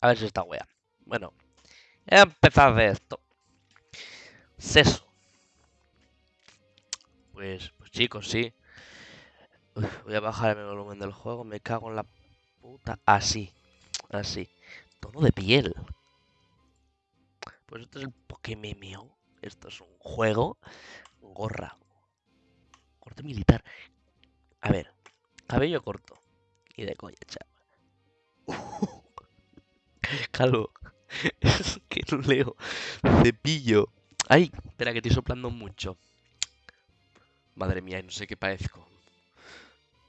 A ver si está wea. Bueno, empezar de esto. Seso. Pues, pues chicos, sí. Voy a bajar el volumen del juego. Me cago en la puta. Así. Así. Tono de piel. Pues esto es el Pokémon. Esto es un juego. Gorra. Corte militar. A ver. Cabello corto. Y de coña, chaval. Calvo. Es que no leo. Cepillo. Ay, espera que estoy soplando mucho. Madre mía, no sé qué parezco.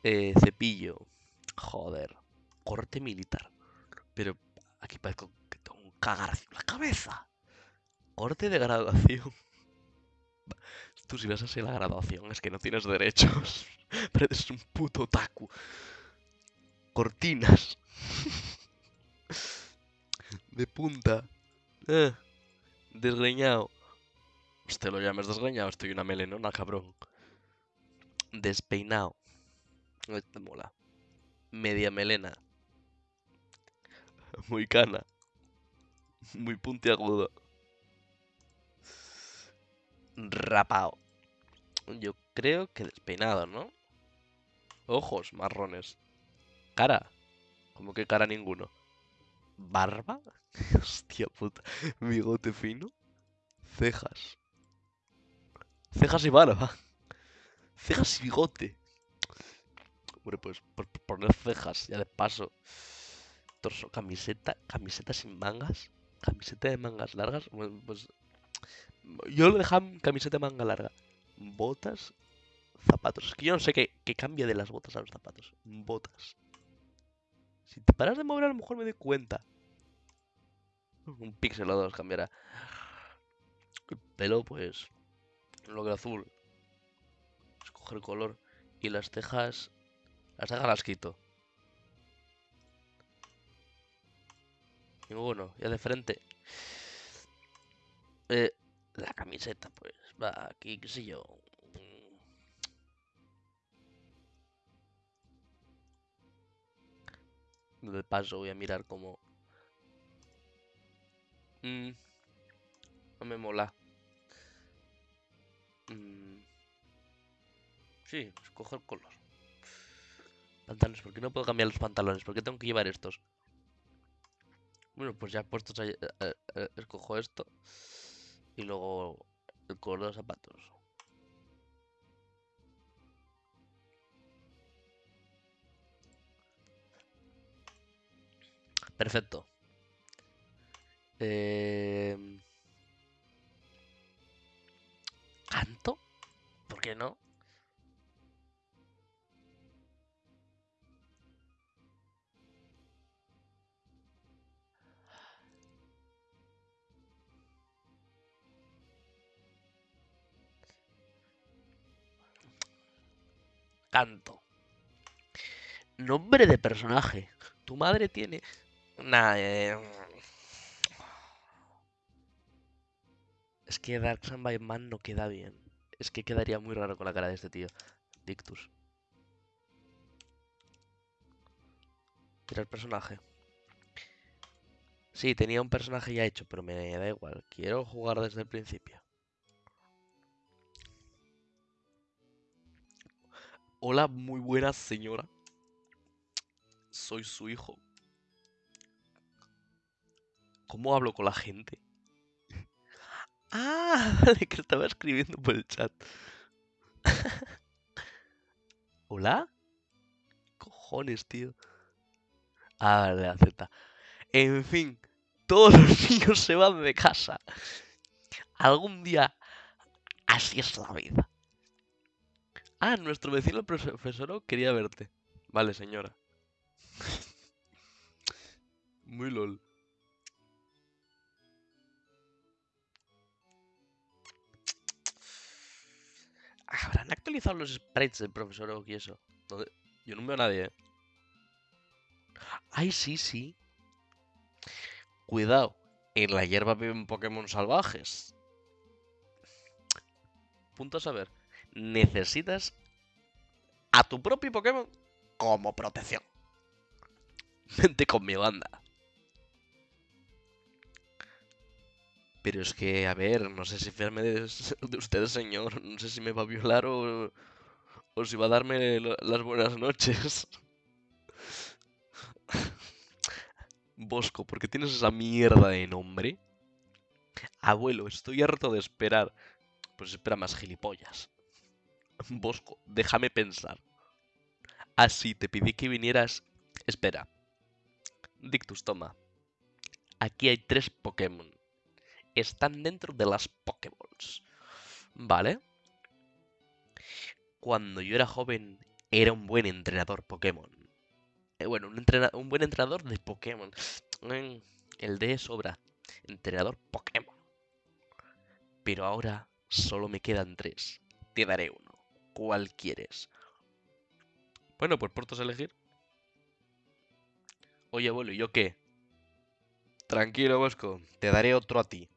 Eh, cepillo. Joder. Corte militar. Pero aquí parezco que tengo un cagarcio en la cabeza. Corte de graduación. Tú si vas a ser la graduación es que no tienes derechos. Pero eres un puto taku. Cortinas. De punta. Eh, desgreñado. Usted lo llames desgreñado, estoy una melenona, cabrón. Despeinado. Este mola. Media melena. Muy cana. Muy puntiagudo. Rapao. Yo creo que despeinado, ¿no? Ojos marrones. Cara. Como que cara ninguno. Barba. Hostia puta. Bigote fino. Cejas. Cejas y barba. Cejas y bigote. Hombre, pues por poner cejas, ya de paso. Torso, camiseta, camiseta sin mangas. Camiseta de mangas largas. Pues. Yo lo dejaba camiseta de manga larga. Botas. Zapatos. Es que yo no sé qué, qué cambia de las botas a los zapatos. Botas. Si te paras de mover, a lo mejor me doy cuenta. Un píxel o dos cambiará. El pelo, pues. Lo que azul. Escoger color. Y las cejas. Las cejas las quito. Ninguno. Ya de frente. Eh, la camiseta, pues. Va aquí, qué yo. De paso voy a mirar cómo. Mm, no me mola. Mm, sí, escojo el color. Pantalones, ¿por qué no puedo cambiar los pantalones? ¿Por qué tengo que llevar estos? Bueno, pues ya puestos eh, eh, eh, escojo esto. Y luego el color de los zapatos. Perfecto. Em, ¿Canto? ¿Por qué no? Canto. Nombre de personaje. Tu madre tiene. Nah, eh, Es que Dark Sun by Man no queda bien. Es que quedaría muy raro con la cara de este tío. Dictus. Mira el personaje. Sí, tenía un personaje ya hecho, pero me da igual. Quiero jugar desde el principio. Hola, muy buena señora. Soy su hijo. ¿Cómo hablo con la gente? Ah, vale, que estaba escribiendo por el chat. ¿Hola? Cojones, tío. Ah, vale, acepta. En fin, todos los niños se van de casa. Algún día, así es la vida. Ah, nuestro vecino el profesor quería verte. Vale, señora. Muy lol. ¿Habrán actualizado los sprites del profesor Oak y eso? Yo no veo a nadie, ¿eh? Ay, sí, sí. Cuidado. En la hierba viven Pokémon salvajes. Punto a saber. Necesitas a tu propio Pokémon como protección. Vente con mi banda. Pero es que, a ver, no sé si fiarme de, de usted, señor. No sé si me va a violar o, o si va a darme las buenas noches. Bosco, ¿por qué tienes esa mierda de nombre? Abuelo, estoy harto de esperar. Pues espera más gilipollas. Bosco, déjame pensar. Ah, sí, te pedí que vinieras. Espera. Dictus, toma. Aquí hay tres Pokémon. Están dentro de las Pokéballs. ¿Vale? Cuando yo era joven, era un buen entrenador Pokémon. Eh, bueno, un, un buen entrenador de Pokémon. Mm, El de sobra. Entrenador Pokémon. Pero ahora solo me quedan tres. Te daré uno. ¿Cuál quieres? Bueno, pues por todos elegir. Oye, abuelo, ¿y yo qué? Tranquilo, Bosco. Te daré otro a ti.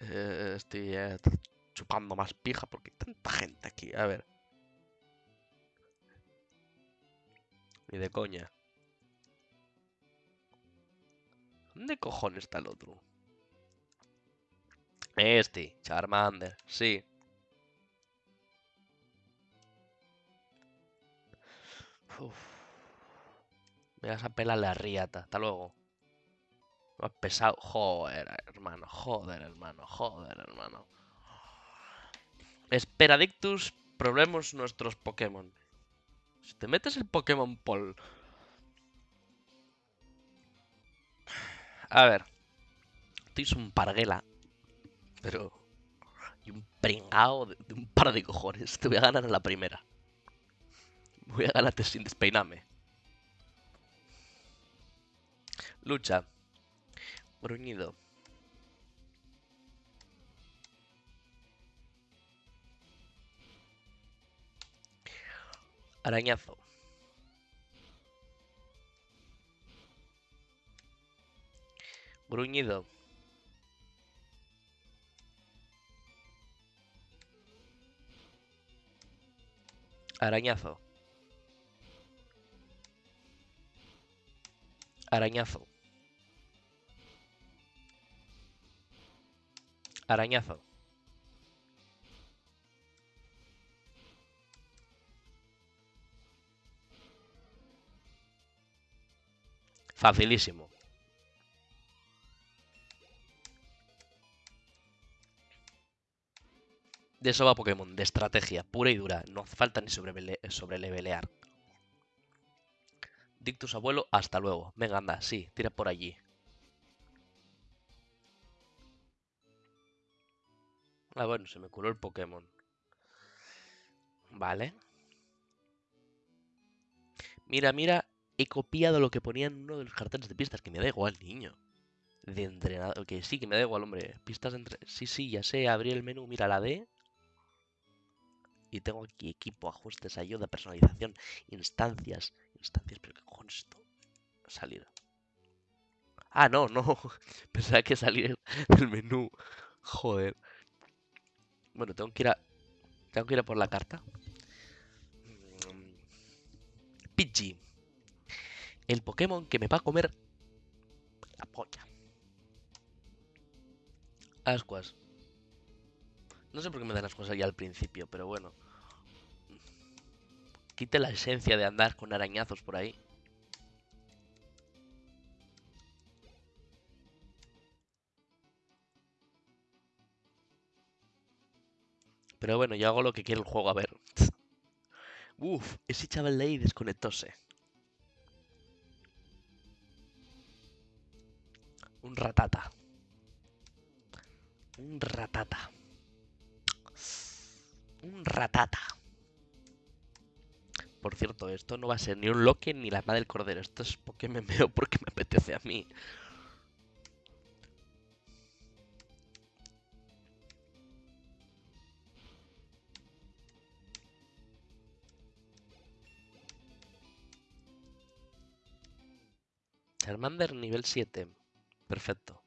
Eh, estoy eh, chupando más pija porque hay tanta gente aquí. A ver. Ni de coña. ¿Dónde cojones está el otro? Este, Charmander, sí. Uf. Me vas a pelar la riata. Hasta luego. Has pesado. Joder, hermano. Joder, hermano. Joder, hermano. Espera, Dictus. Probemos nuestros Pokémon. Si te metes el Pokémon Pol. A ver. Tienes un parguela. Pero. Y un pringao de, de un par de cojones. Te voy a ganar en la primera. Voy a ganarte sin despeinarme. Lucha. Gruñido. Arañazo. Gruñido. Arañazo. Arañazo. Arañazo. Facilísimo. De eso va Pokémon, de estrategia, pura y dura. No hace falta ni sobrelevelear. Dictus abuelo, hasta luego. Venga, anda, sí, tira por allí. Ah, bueno, se me curó el Pokémon. Vale. Mira, mira, he copiado lo que ponía en uno de los carteles de pistas, que me da igual, niño. De entrenador, que sí, que me da igual, hombre. Pistas entre... Sí, sí, ya sé, abrí el menú, mira la D. Y tengo aquí equipo, ajustes, ayuda, personalización, instancias. Instancias, pero ¿qué esto? Salir. Ah, no, no. Pensaba que salir del menú. Joder. Bueno, tengo que ir a... Tengo que ir a por la carta. Mm. Pidgey. El Pokémon que me va a comer la polla. Ascuas. No sé por qué me dan ascuas ahí al principio, pero bueno. Quite la esencia de andar con arañazos por ahí. Pero bueno, yo hago lo que quiere el juego, a ver. Uf, ese chaval de ahí desconectóse. Un ratata. Un ratata. Un ratata. Por cierto, esto no va a ser ni un loque ni la madre del cordero. Esto es porque me veo porque me apetece a mí. Charmander nivel 7. Perfecto.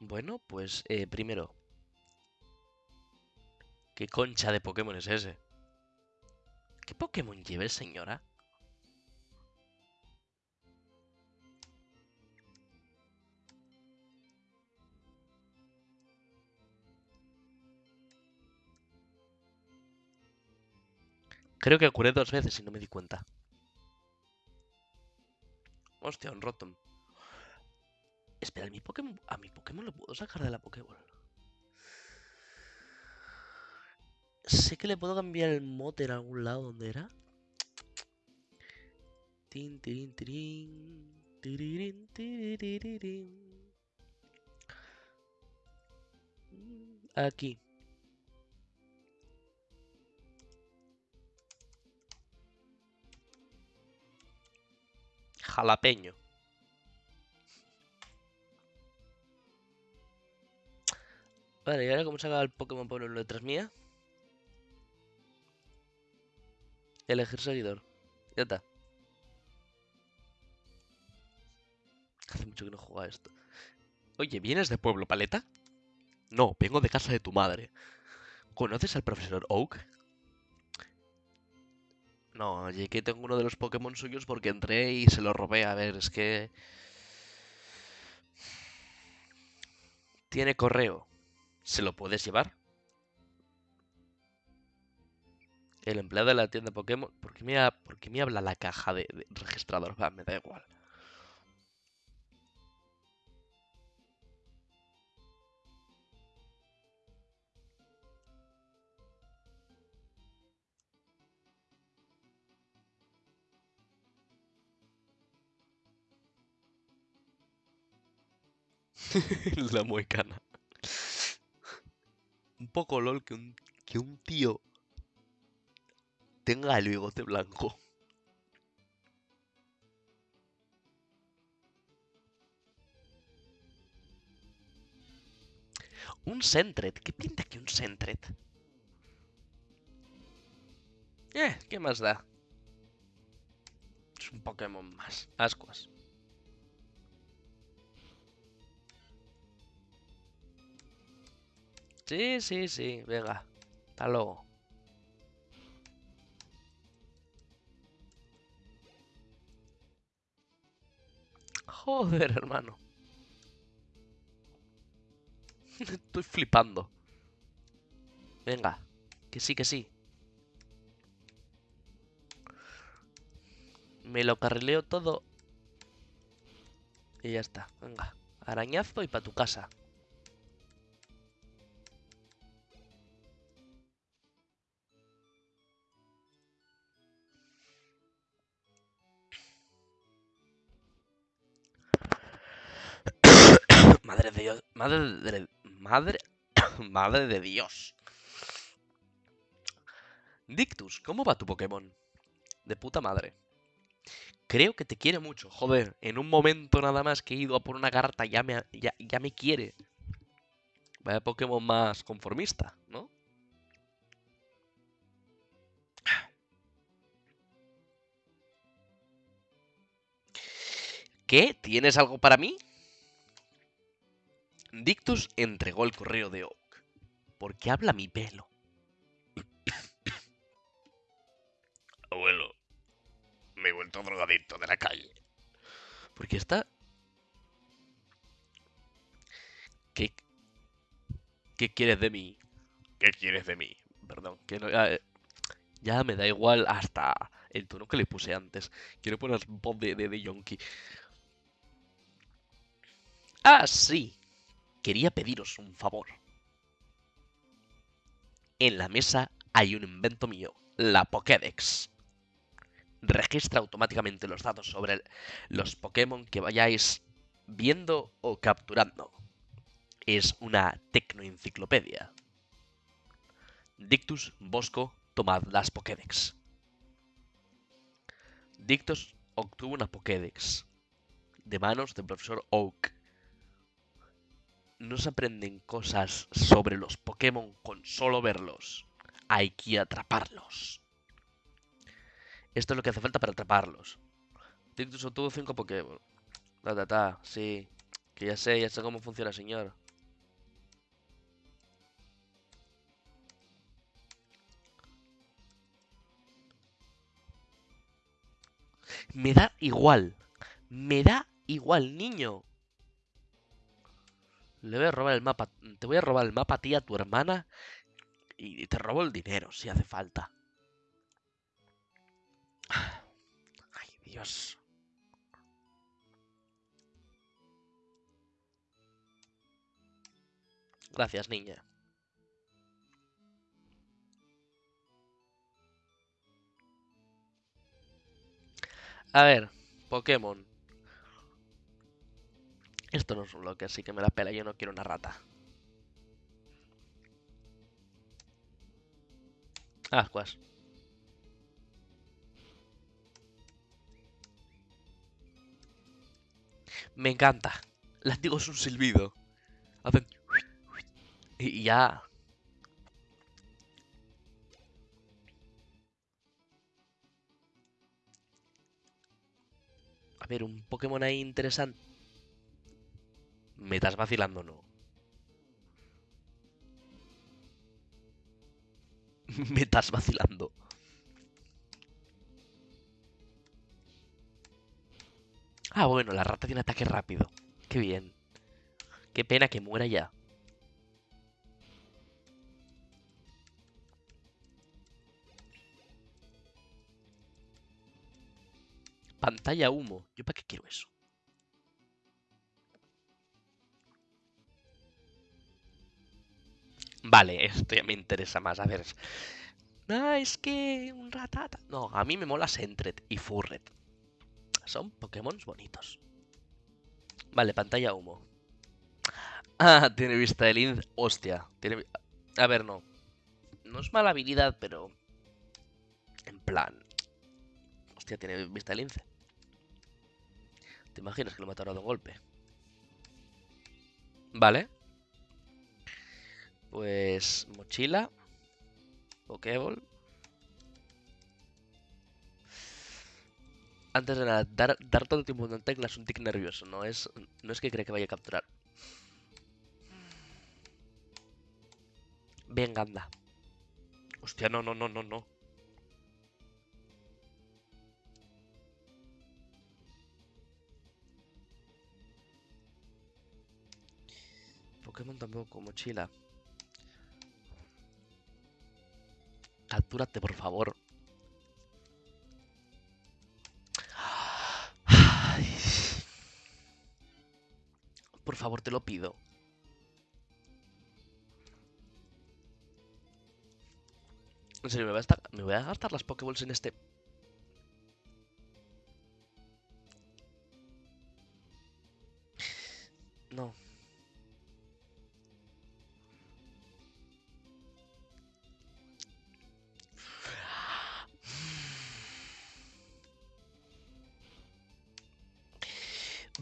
Bueno, pues eh, primero. ¿Qué concha de Pokémon es ese? ¿Qué Pokémon lleves, señora? Ah? Creo que ocurre dos veces y no me di cuenta. Hostia, un Rotom. Espera, ¿a mi Pokémon, a mi Pokémon lo puedo sacar de la Pokéball? Sé que le puedo cambiar el mote en algún lado. ¿Dónde era? Tin, tirin, tirin, tiririn, tiriririn. Mm, Aquí. Jalapeño. Vale, ¿y ahora cómo saca el Pokémon por letras mía? Elegir seguidor. Ya está. Hace mucho que no juega esto. Oye, ¿vienes de Pueblo Paleta? No, vengo de casa de tu madre. ¿Conoces al profesor Oak? No, que tengo uno de los Pokémon suyos porque entré y se lo robé. A ver, es que... Tiene correo. ¿Se lo puedes llevar? El empleado de la tienda Pokémon... ¿Por qué me, ha- me habla la caja de, de registrador? Va, me da igual. La muecana. Un poco lol que un, que un tío tenga el bigote blanco. Un Sentret. ¿Qué pinta que un Sentret? Eh, ¿qué más da? Es un Pokémon más. Ascuas. Sí, sí, sí. Venga. Hasta luego. Joder, hermano. Estoy flipando. Venga. Que sí, que sí. Me lo carrileo todo. Y ya está. Venga. Arañazo y para tu casa. Madre de Dios. Madre de. Madre. Madre de Dios. Dictus, ¿cómo va tu Pokémon? De puta madre. Creo que te quiere mucho, joder. En un momento nada más que he ido a por una carta ya me, ya, ya me quiere. Vaya Pokémon más conformista, ¿no? ¿Qué? ¿Tienes algo para mí? Dictus entregó el correo de Oak. ¿Por qué habla mi pelo? Abuelo, me he vuelto drogadicto de la calle. ¿Por qué está? ¿Qué? ¿Qué quieres de mí? ¿Qué quieres de mí? Perdón, que no, ya, eh, ya me da igual hasta el tono que le puse antes. Quiero poner voz de, de, de yonki. Ah, sí. Quería pediros un favor. En la mesa hay un invento mío, la Pokédex. Registra automáticamente los datos sobre los Pokémon que vayáis viendo o capturando. Es una tecnoenciclopedia. Dictus, Bosco, tomad las Pokédex. Dictus obtuvo una Pokédex de manos del profesor Oak. No se aprenden cosas sobre los Pokémon con solo verlos. Hay que atraparlos. Esto es lo que hace falta para atraparlos. Dictus obtuvo 5 Pokémon. Ta, ta, ta, sí. Que ya sé, ya sé cómo funciona, señor. Me da igual. Me da igual, niño. Le voy a robar el mapa. Te voy a robar el mapa a ti, a tu hermana. Y te robo el dinero, si hace falta. Ay, Dios. Gracias, niña. A ver, Pokémon. Esto no es un bloque, así que me la pela. Yo no quiero una rata. Ascuas. Me encanta. Látigo es un silbido. Hacen... Y ya... A ver, un Pokémon ahí interesante. Me estás vacilando, ¿no? Me estás vacilando. Ah, bueno, la rata tiene ataque rápido. Qué bien. Qué pena que muera ya. Pantalla humo. ¿Yo para qué quiero eso? Vale, esto ya me interesa más. A ver. Ah, es que un ratata. No, a mí me mola Sentret y Furret. Son Pokémon bonitos. Vale, pantalla humo. Ah, tiene vista de lince. Hostia. Tiene... A ver, no. No es mala habilidad, pero... En plan... Hostia, tiene vista de lince. ¿Te imaginas que lo mataron de un golpe? Vale. Pues mochila. Pokéball. Antes de nada, dar, todo el tiempo en tecla es un tic nervioso, no es, no es que cree que vaya a capturar. Venga, anda. Hostia, no, no, no, no, no. Pokémon tampoco, mochila. Captúrate, por favor. Por favor, te lo pido. En serio, me voy a, estar, me voy a gastar las Pokéballs en este...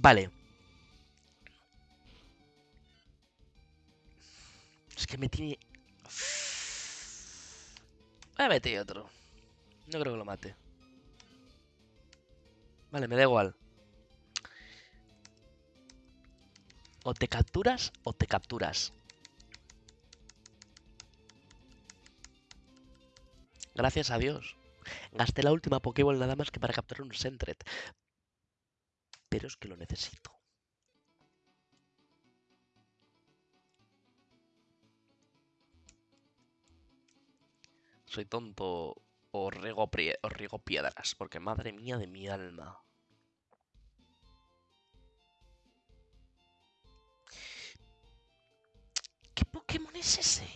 Vale. Es que me tiene... Voy a meter otro. No creo que lo mate. Vale, me da igual. O te capturas o te capturas. Gracias a Dios. Gasté la última Pokéball nada más que para capturar un Sentret que lo necesito. Soy tonto o riego, piedras, porque madre mía de mi alma. ¿Qué Pokémon es ese?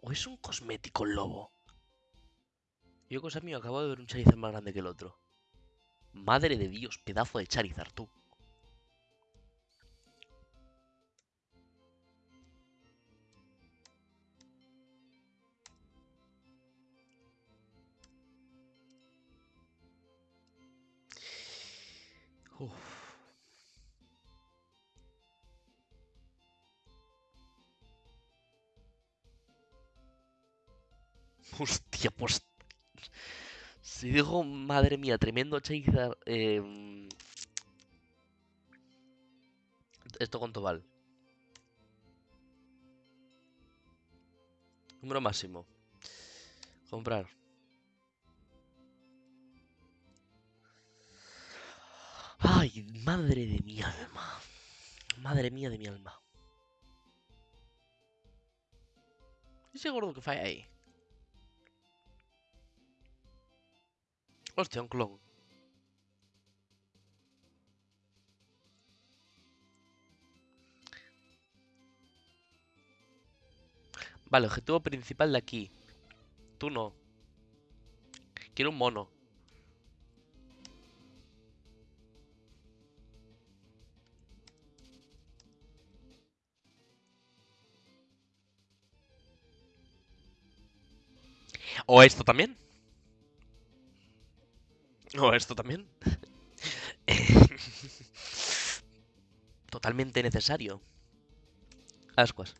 ¿O es un cosmético lobo? Yo, cosa mía, acabo de ver un Charizard más grande que el otro. Madre de Dios, pedazo de Charizard, tú. Hostia, pues si digo, madre mía, tremendo Charizard. Em, esto cuánto vale. Número máximo. Comprar. Ay, madre de mi alma. Madre mía de mi alma. Ese gordo que falla ahí. Hostia, un clon. Vale, objetivo principal de aquí. Tú no. Quiero un mono. ¿O esto también? ¿O esto también? Totalmente necesario. Ascuas.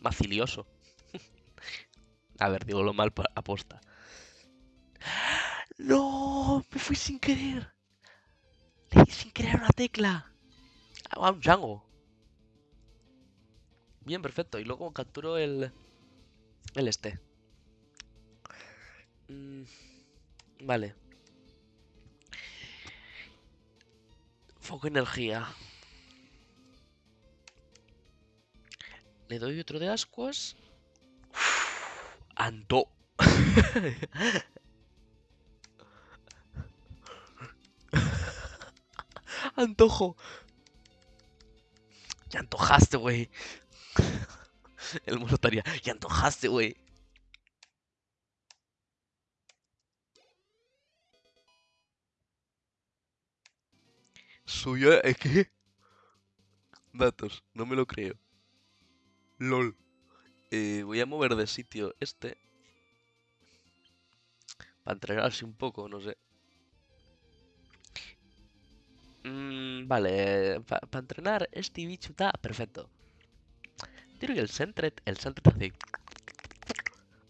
Macilioso. A ver, digo lo mal aposta. ¡No! Me fui sin querer. Le di sin querer una tecla. Ah, un Django. Bien, perfecto. Y luego capturo el... El este. Mm, vale. Foco energía. Le doy otro de ascuas. Anto. Antojo. Ya antojaste, güey. El mono estaría. Ya antojaste, güey. Suya, ¿eh, ¿qué? Datos, no me lo creo. LOL. Eh, voy a mover de sitio este. Para entrenarse un poco, no sé. Mm, vale, para entrenar este bicho está perfecto. Tiro el Sentret, el Sentret hace...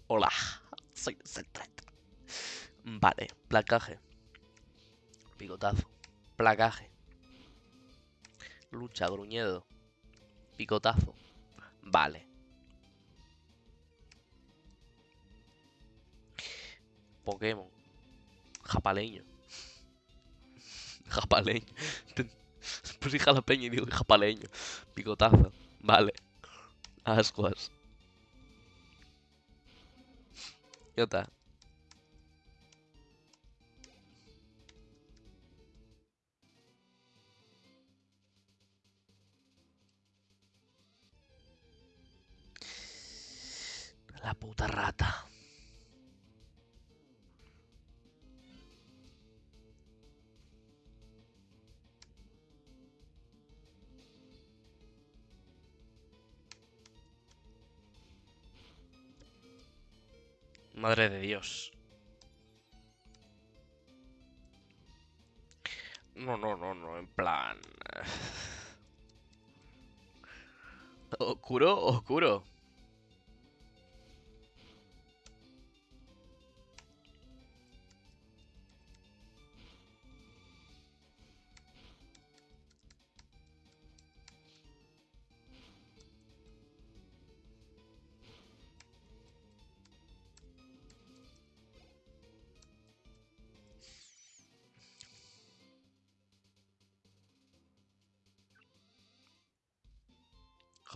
Hola, soy el Sentret. Vale, placaje. Picotazo. Placaje. Lucha, gruñedo. Picotazo. Vale. Pokémon. Japaleño. Japaleño. Pues jalapeño y digo japaleño. Picotazo. Vale. Ascuas. Ya está. La puta rata. Madre de Dios. No, no, no, no, en plan... ¿Oscuro? ¿Oscuro?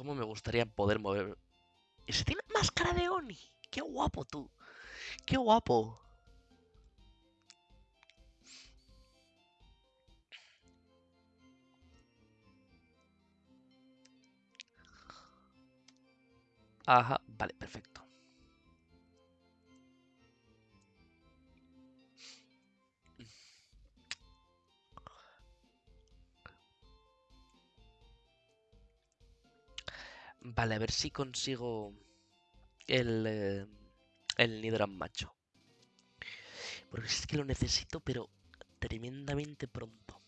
¿Cómo me gustaría poder mover? ¡Ese tiene máscara de Oni! ¡Qué guapo tú! ¡Qué guapo! Ajá, vale, perfecto. Vale, a ver si consigo el, eh, el Nidran macho. Porque es que lo necesito, pero tremendamente pronto.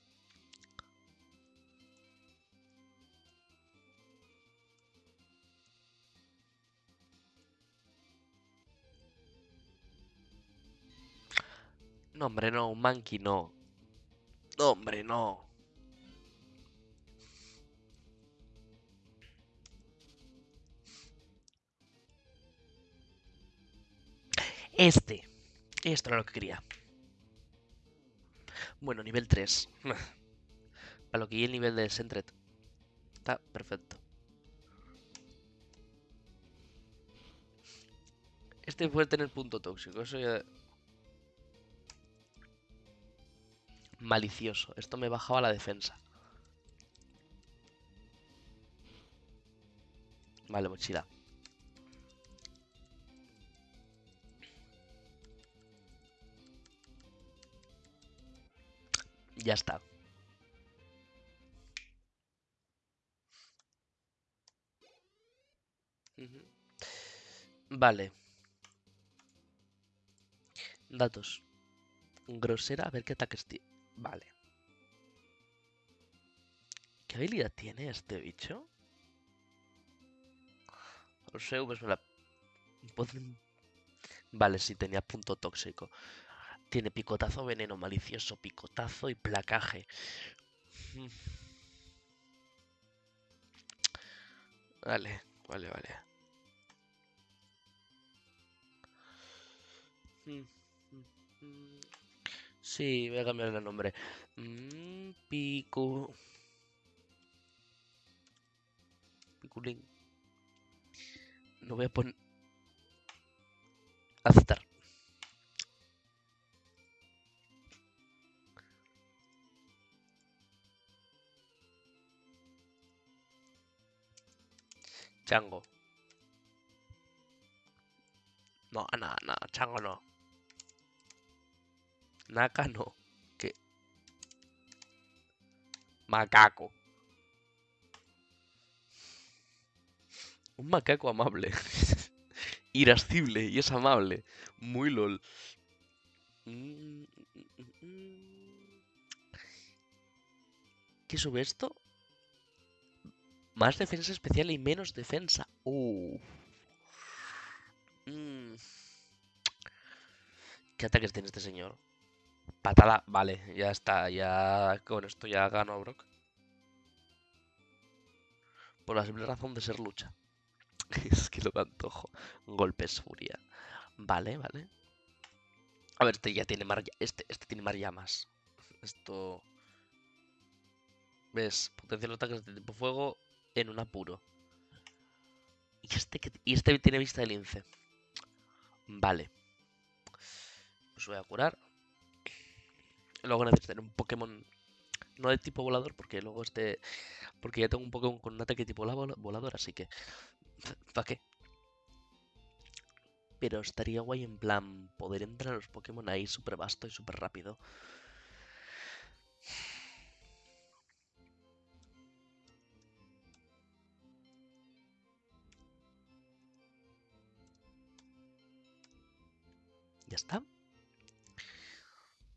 No, hombre, no, un monkey no. No, hombre, no. Este. Esto era lo que quería. Bueno, nivel 3. Para lo que y el nivel de Sentret. Está perfecto. este puede tener punto tóxico, eso ya... Malicioso. Esto me bajaba la defensa. Vale, mochila. Ya está. Vale. Datos. Grosera, a ver qué ataques tiene. Vale. ¿Qué habilidad tiene este bicho? Los EVs me la... Vale, sí, tenía punto tóxico. Tiene picotazo, veneno malicioso, picotazo y placaje. Mm. Vale, vale, vale. Sí, voy a cambiar el nombre. Mm, Pico. Piculín. No voy a poner. Aceptar. Chango. No, no, no, chango no. Naka no. ¿Qué? Macaco. Un macaco amable. Irascible y es amable. Muy lol. Mm, mm, mm. ¿Qué sube esto? Más defensa especial y menos defensa. Uh. ¿Qué ataques tiene este señor? Patada. Vale, ya está. Ya con esto ya gano a Brock. Por la simple razón de ser lucha. Es que lo me antojo. Golpes furia. Vale, vale. A ver, este ya tiene mar... Este, este tiene más llamas. Esto... ¿Ves? Potencia los ataques de tipo fuego en un apuro. Y este, y este tiene vista de lince. Vale. Os voy a curar. Luego necesitaré un Pokémon... No de tipo volador, porque luego este... Porque ya tengo un Pokémon con un ataque tipo vola- volador, así que... ¿Para qué? Pero estaría guay en plan poder entrar a los Pokémon ahí súper vasto y súper rápido. Está?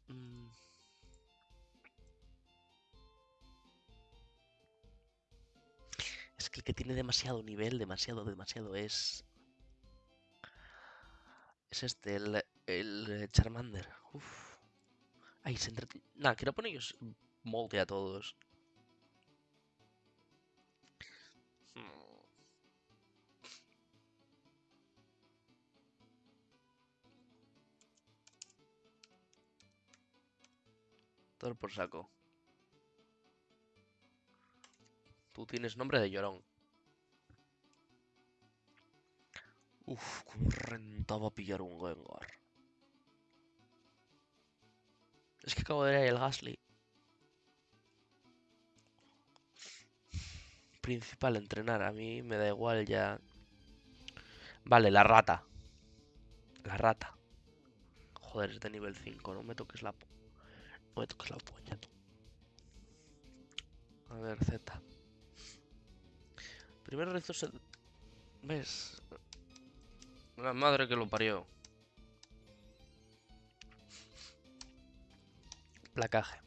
Mm. Es que el que tiene demasiado nivel, demasiado, demasiado es... Es este, el, el Charmander. Uf. Ay, se entre... Nah, quiero ponerlos molde a todos. Por saco. Tú tienes nombre de llorón. Uf, cómo rentaba pillar un Gengar. Es que acabo de ahí el Gasly. Principal, entrenar. A mí me da igual ya. Vale, la rata. La rata. Joder, es de nivel 5. No me toques la... No me toques la tú. A ver, Z. Primero rezo se... ¿Ves? La madre que lo parió. Placaje.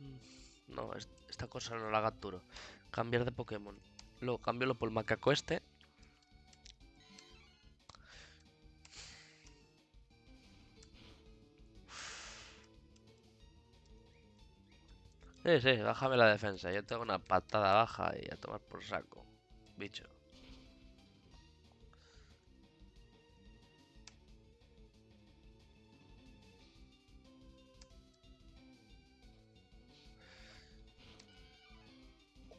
Mm, No, es- esta cosa no la capturo. Cambiar de Pokémon. Luego cambiarlo por macaco este. Sí, sí, bájame la defensa. Yo tengo una patada baja y a tomar por saco. Bicho.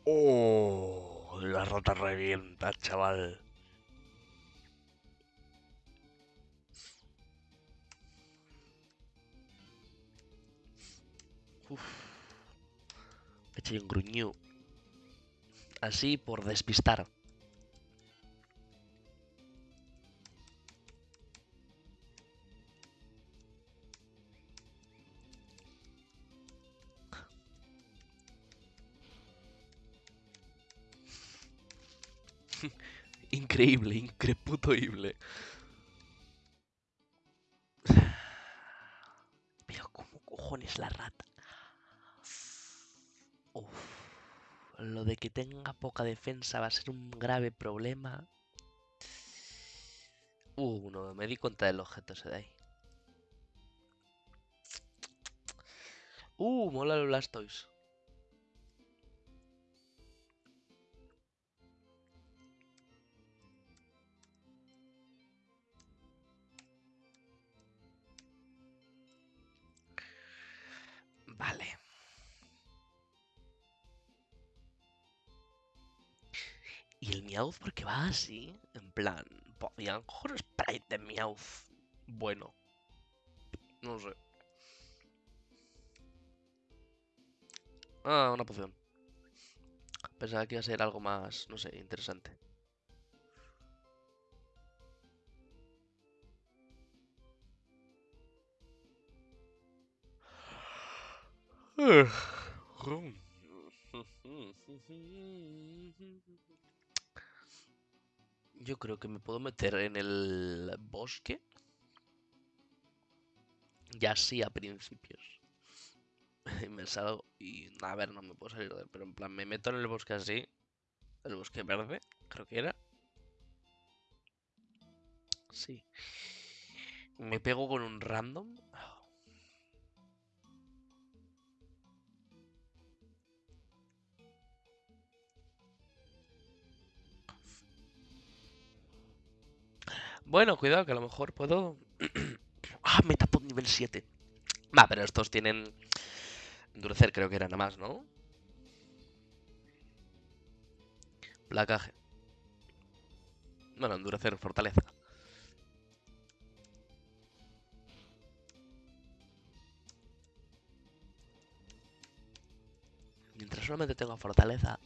Oh, la rata revienta, chaval. Uf. Un gruñú. Así por despistar. Increíble, increputoible. Pero ¿cómo cojones la rata? Lo de que tenga poca defensa va a ser un grave problema. Uh, no, me di cuenta del objeto ese de ahí. Uh, mola el Blastoise. Vale. Y el Meowth, porque va así? En plan, podían coger sprite de Meowth. Bueno. No sé. Ah, una poción. Pensaba que iba a ser algo más, no sé, interesante. Yo creo que me puedo meter en el bosque. Ya sí a principios. Me salgo y a ver, no me puedo salir de él, pero en plan me meto en el bosque así. El bosque verde, creo que era. Sí. Me pego con un random. Bueno, cuidado, que a lo mejor puedo... ah, Metapod nivel 7. Va, pero estos tienen... Endurecer creo que era nada más, ¿no? Placaje. Bueno, endurecer, fortaleza. Mientras solamente tengo fortaleza,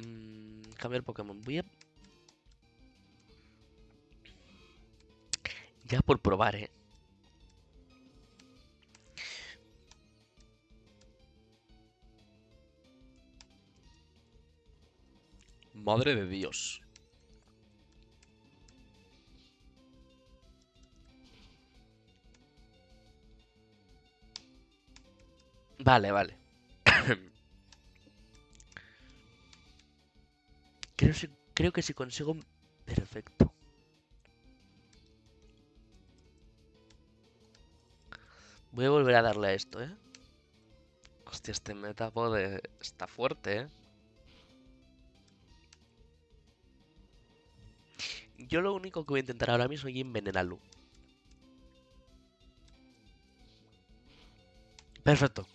Mm, cambiar Pokémon. Voy. Ya por probar, ¿eh? Madre de Dios. Vale, vale. Creo, creo que si consigo... Perfecto. Voy a volver a darle a esto, ¿eh? Hostia, este eh, está fuerte, ¿eh? Yo lo único que voy a intentar ahora mismo es envenenarlo. Perfecto.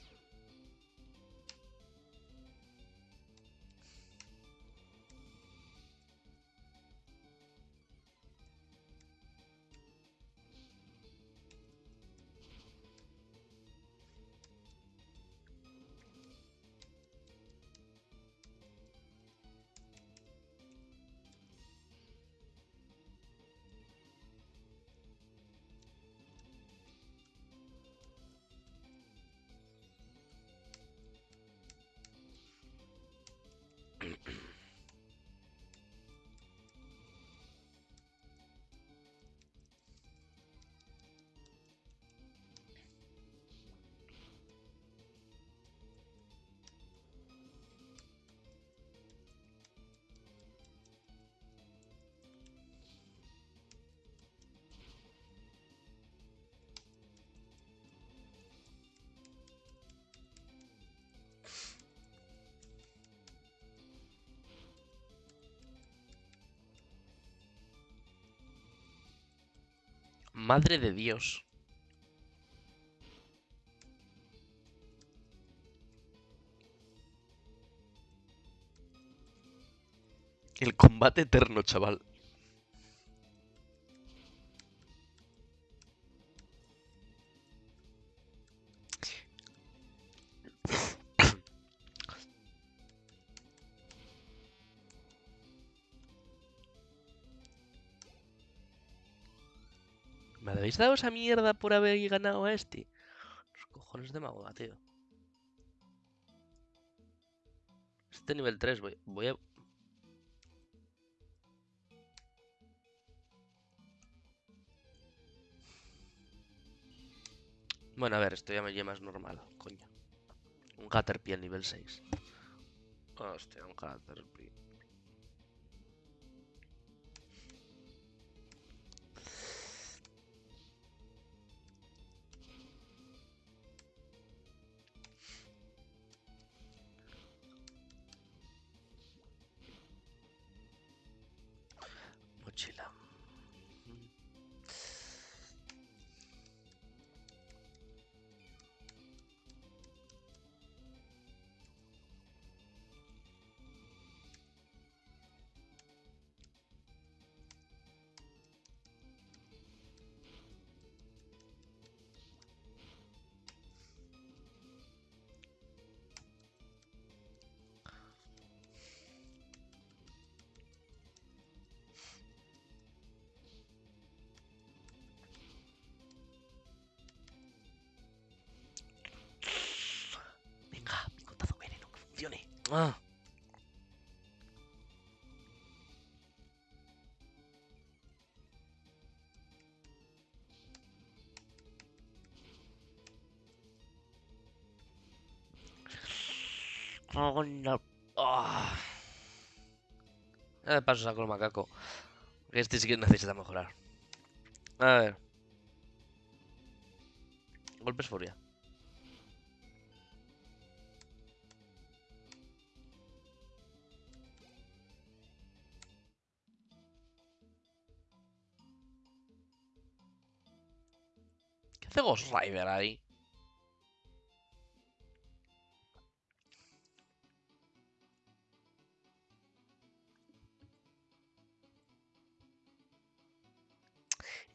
Madre de Dios. El combate eterno, chaval. Habéis dado esa mierda por haber ganado a este? Los cojones de magoda, tío. Este nivel 3, voy, voy a... Bueno, a ver, esto ya me lleva más normal, coño. Un Caterpie al nivel 6. Hostia, un Caterpie. Mochila. Ah. Coño. Ah. Ya de paso saco el macaco. Que Este sí que necesita mejorar. A ver. Golpes furia. Hace Ghost ahí?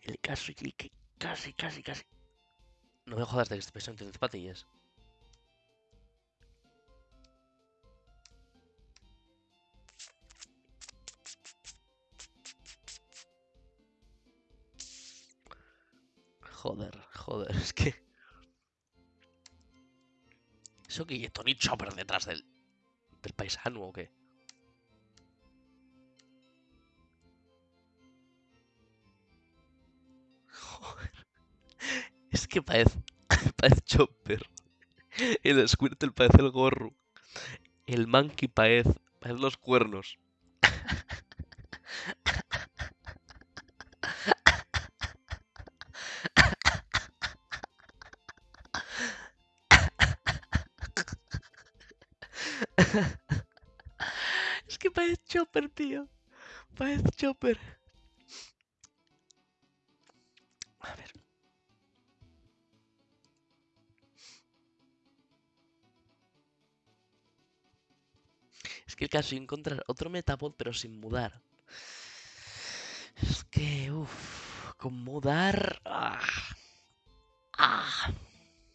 El caso y que casi, casi, casi. No me jodas de que peso tiene zapatillas. Joder, joder, es que. ¿Eso que hay Tony Chopper detrás del. del paisano o qué? Joder. Es que parece. parece Chopper. El Squirtle parece el gorro. El Monkey parece. parece los cuernos. Es que parece Chopper, tío. Parece Chopper. A ver. Es que el caso es encontrar otro Metapod pero sin mudar. Es que, uff, con mudar... Ah, ah,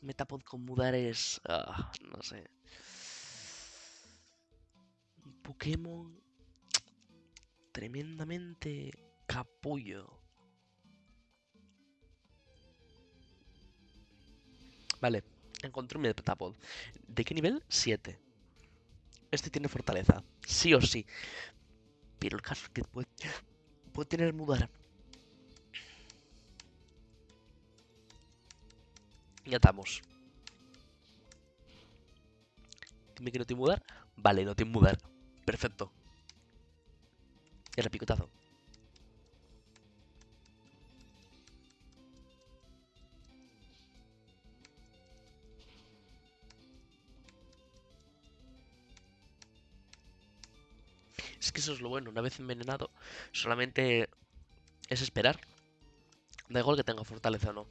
Metapod con mudar es... ah, no sé. Pokémon tremendamente capullo. Vale, encontré un Metapod. ¿De qué nivel? 7. Este tiene fortaleza, sí o sí. Pero el caso es que puede, puede tener mudar. Ya estamos. Dime que no tiene mudar. Vale, no tiene mudar. Perfecto. Y ahora picotazo. Es que eso es lo bueno. Una vez envenenado, solamente es esperar Da igual que tenga fortaleza o no.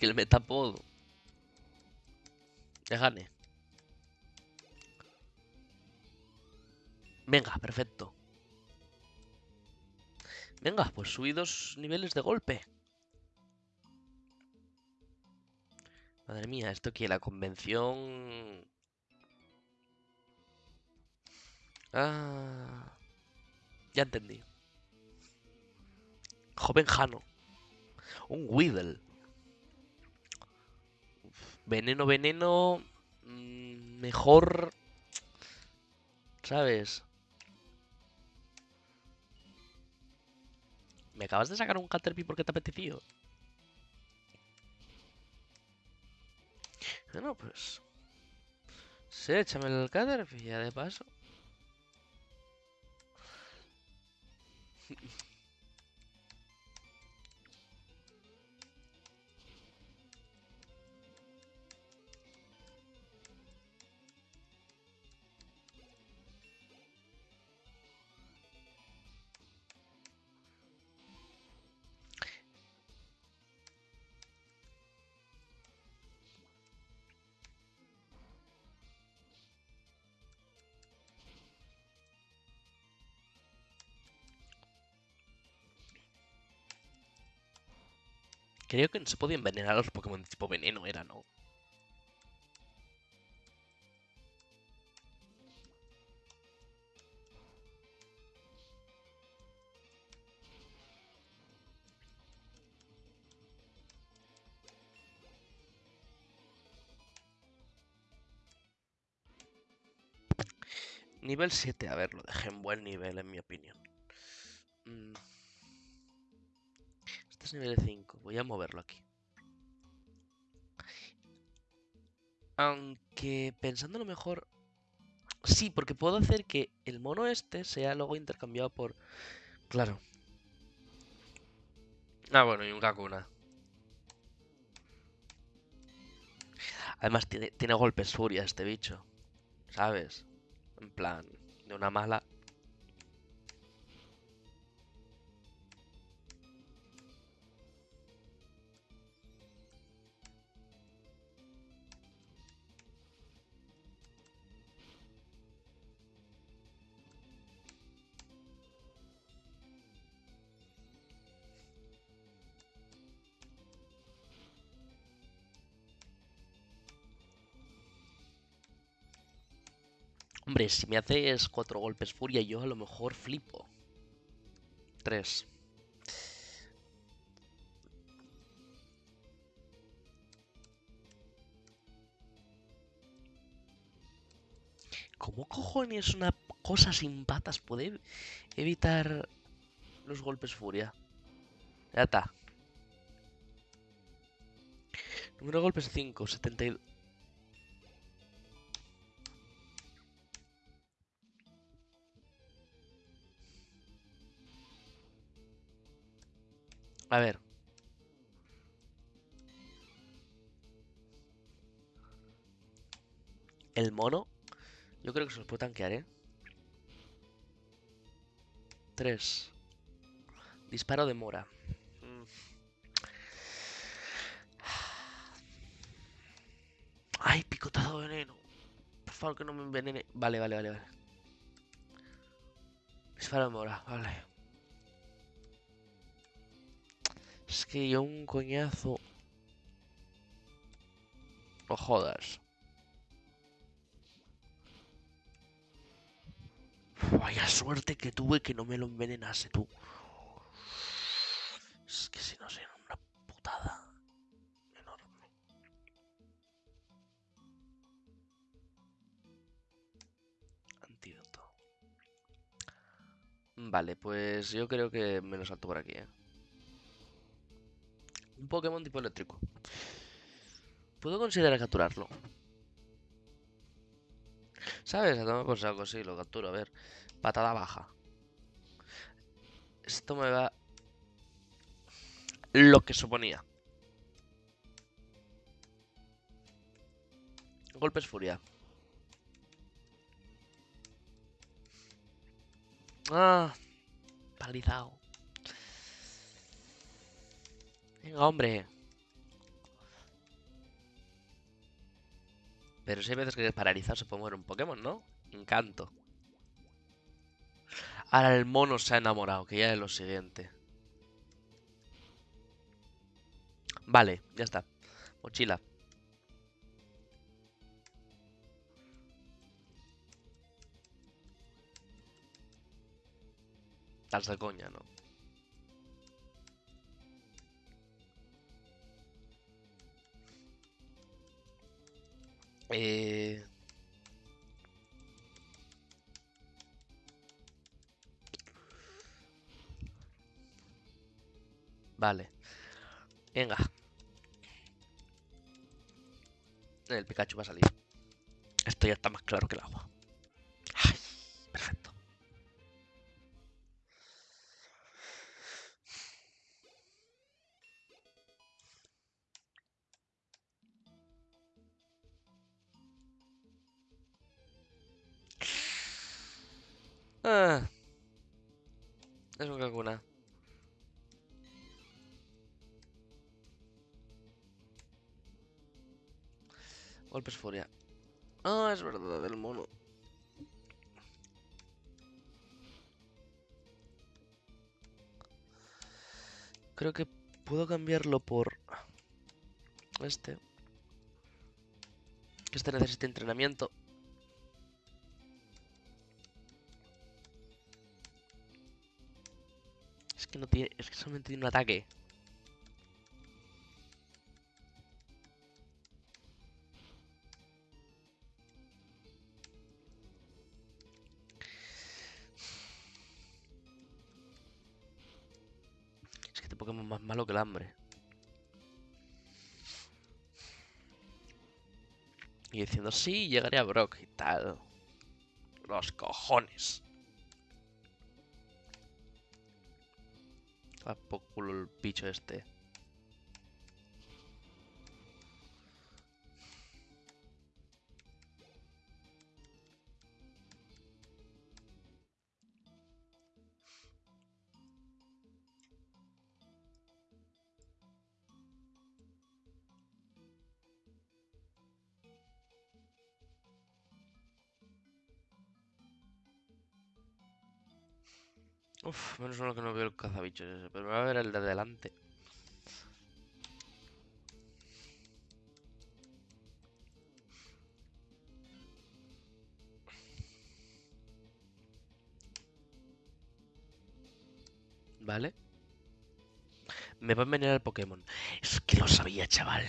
Que el metapod. Ya gane. Venga, perfecto. Venga, pues subí dos niveles de golpe. Madre mía, esto que la convención... Ah... Ya entendí. Joven Jano. Un Whittle. Veneno, veneno... mm, Mejor... ¿Sabes? ¿Me acabas de sacar un Caterpie porque te apeteció? Bueno, pues... Sí, échame el Caterpie de paso. Creo que no se podía envenenar a los Pokémon de tipo veneno, era, ¿no? Nivel 7, a ver, lo dejé en buen nivel, en mi opinión. Nivel 5, voy a moverlo aquí. Aunque pensándolo mejor... Sí, porque puedo hacer que el mono este sea luego intercambiado por... Claro. Ah, bueno, y un Kakuna. Además, tiene, tiene golpes furia este bicho. ¿Sabes? En plan, de una mala. Hombre, si me haces cuatro golpes furia, yo a lo mejor flipo. Tres. ¿Cómo cojones una cosa sin patas puede evitar los golpes furia? Ya está. Número de golpes 5, 72. A ver. El mono. Yo creo que se los puedo tanquear, ¿eh? 3. Disparo de mora. Mm. Ay, picotado veneno. Por favor, que no me envenene. Vale, vale, vale, vale. Disparo de mora, vale. Es que yo un coñazo. No jodas. Vaya suerte que tuve que no me lo envenenase tú. Es que si no sería una putada enorme. Antídoto. Vale, pues yo creo que me lo salto por aquí, ¿eh? Un Pokémon tipo eléctrico. Puedo considerar capturarlo. ¿Sabes? A tomar por saco, lo capturo. A ver. Patada baja. Esto me va... Lo que suponía. Golpes furia. Ah, paralizado. Venga, hombre. Pero si hay veces que paralizado se puede mover un Pokémon, ¿no? Encanto. Ahora el mono se ha enamorado, que ya es lo siguiente. Vale, ya está. Mochila. De coña, ¿no? Eh... Vale. Venga. El Pikachu va a salir. Esto ya está más claro que el agua. Cambiarlo por este. Este necesita entrenamiento. Es que no tiene. Es que solamente tiene un ataque. Diciendo, sí, llegaré a Brock y tal. Los cojones. Culo el bicho este. Uf, menos uno que no veo el cazabichos ese, pero me va a ver el de adelante. Vale. Me va a envenenar el Pokémon. Es que lo sabía, chaval.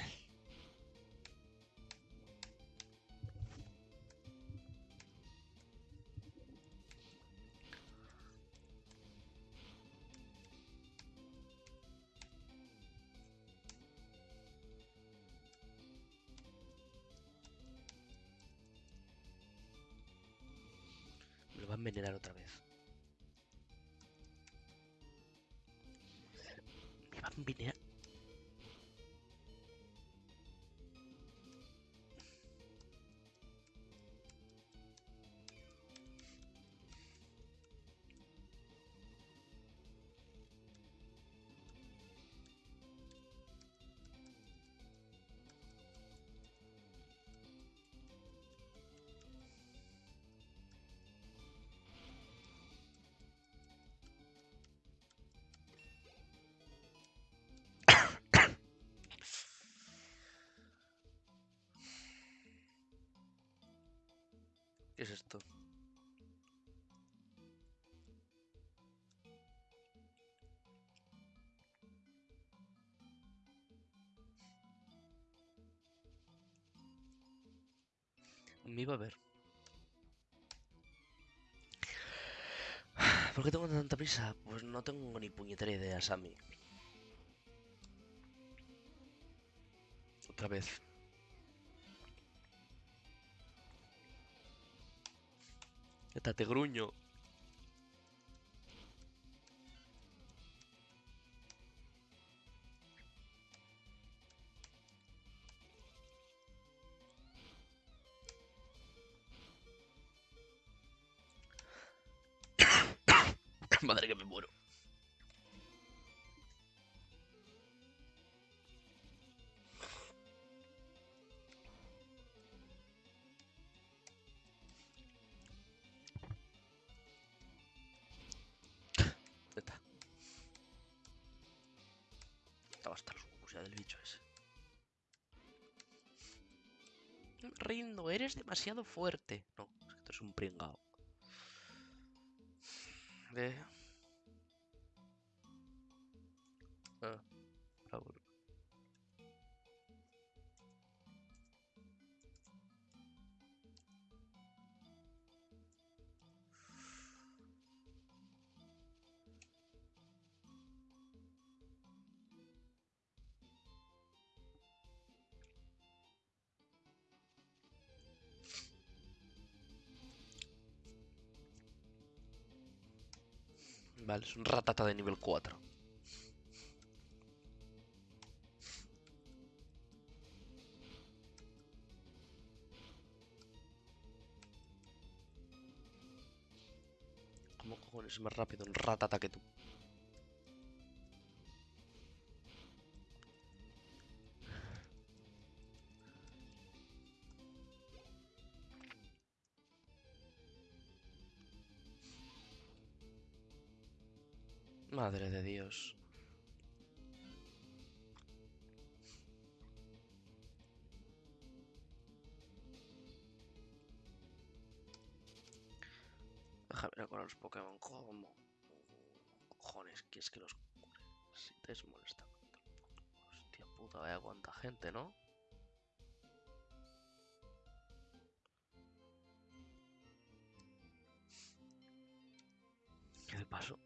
Otra vez. Me va ¿Qué es esto? Me iba a ver. ¿Por qué tengo tanta prisa? Pues no tengo ni puñetera idea, Sammy. Otra vez. Estate gruño. Eres demasiado fuerte. No, es que tú eres un pringao. De... Ah, Vale, es un ratata de nivel 4. ¿Cómo cojones es más rápido un ratata que tú? Dios. Déjame ver con los Pokémon como... Cojones, que es que los... Si te es molesta. Hostia puta, vaya cuánta gente, ¿no? ¿Qué de paso?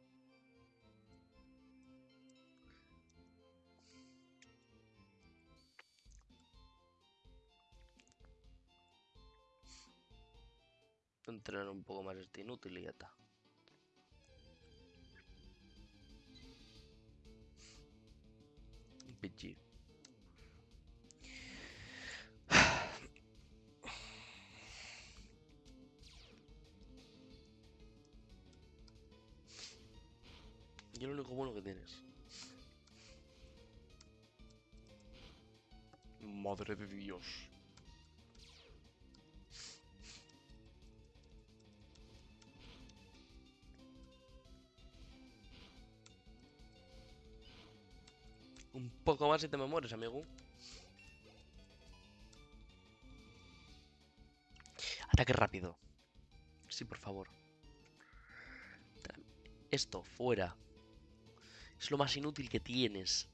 Entrenar un poco más este inútil y ya está. PG. Y lo único bueno que tienes. Madre de Dios. Un poco más y te me mueres, amigo. Ataque rápido. Sí, por favor. Esto, fuera. Es lo más inútil que tienes.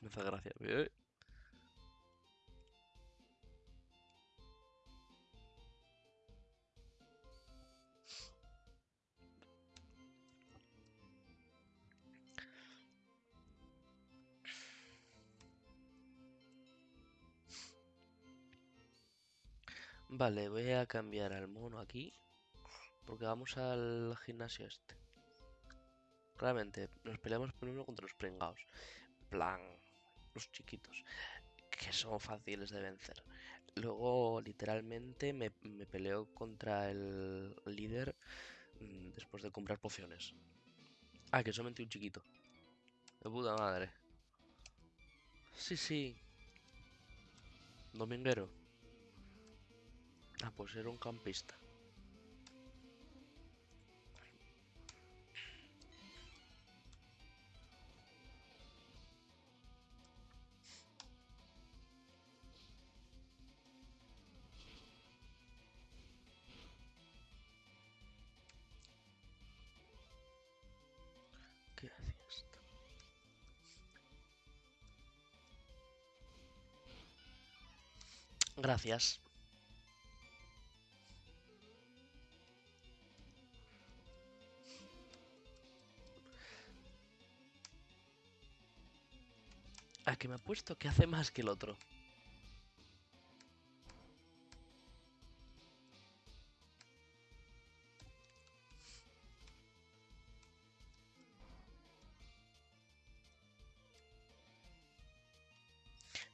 Me hace gracia. ¿eh? Vale, voy a cambiar al mono aquí. Porque vamos al gimnasio este. Claramente, nos peleamos primero contra los pringados. plan, los chiquitos. Que son fáciles de vencer. Luego, literalmente, me, me peleo contra el líder mm, después de comprar pociones. Ah, que solamente un chiquito. De puta madre. Sí, sí. Dominguero. Ah, pues era un campista. ¿Qué? Gracias. Que me ha puesto que hace más que el otro.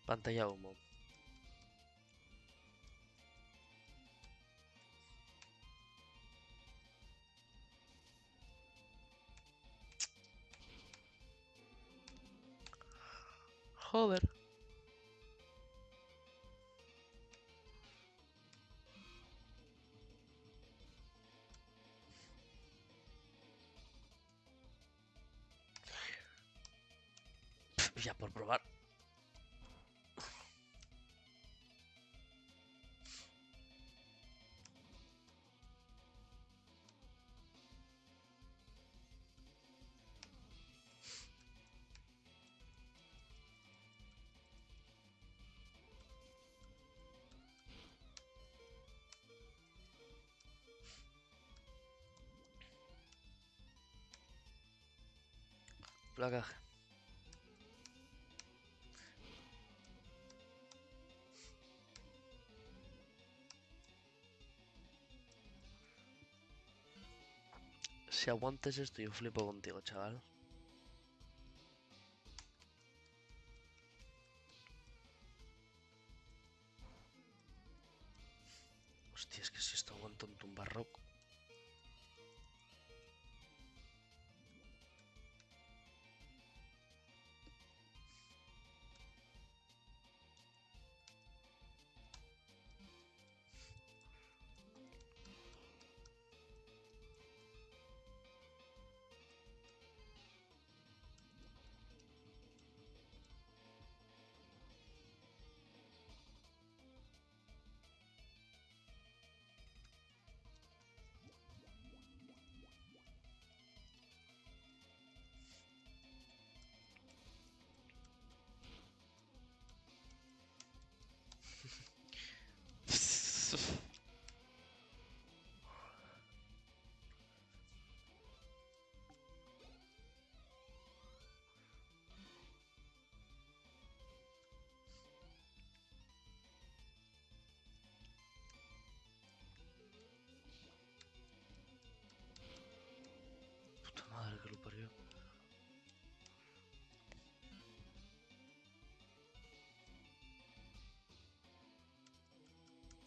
Pantalla humo. Si aguantes esto, yo flipo contigo, chaval.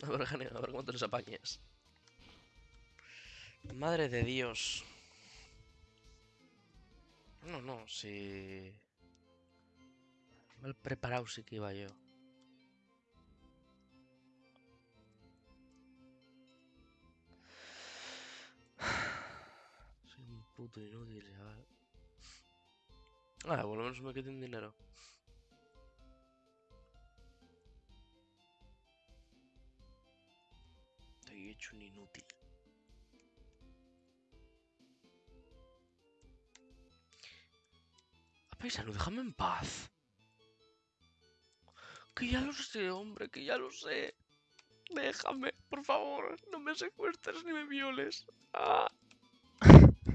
A ver, Gane, a ver cuánto les apañes. Madre de Dios. No, no, si... Mal preparado sí que iba yo. Soy un puto inútil, chaval. Ah, por lo menos me quedé en dinero. Hecho un inútil. Déjame en paz. Que ya lo sé, hombre, que ya lo sé. Déjame, por favor. No me secuestres ni me violes. Ah.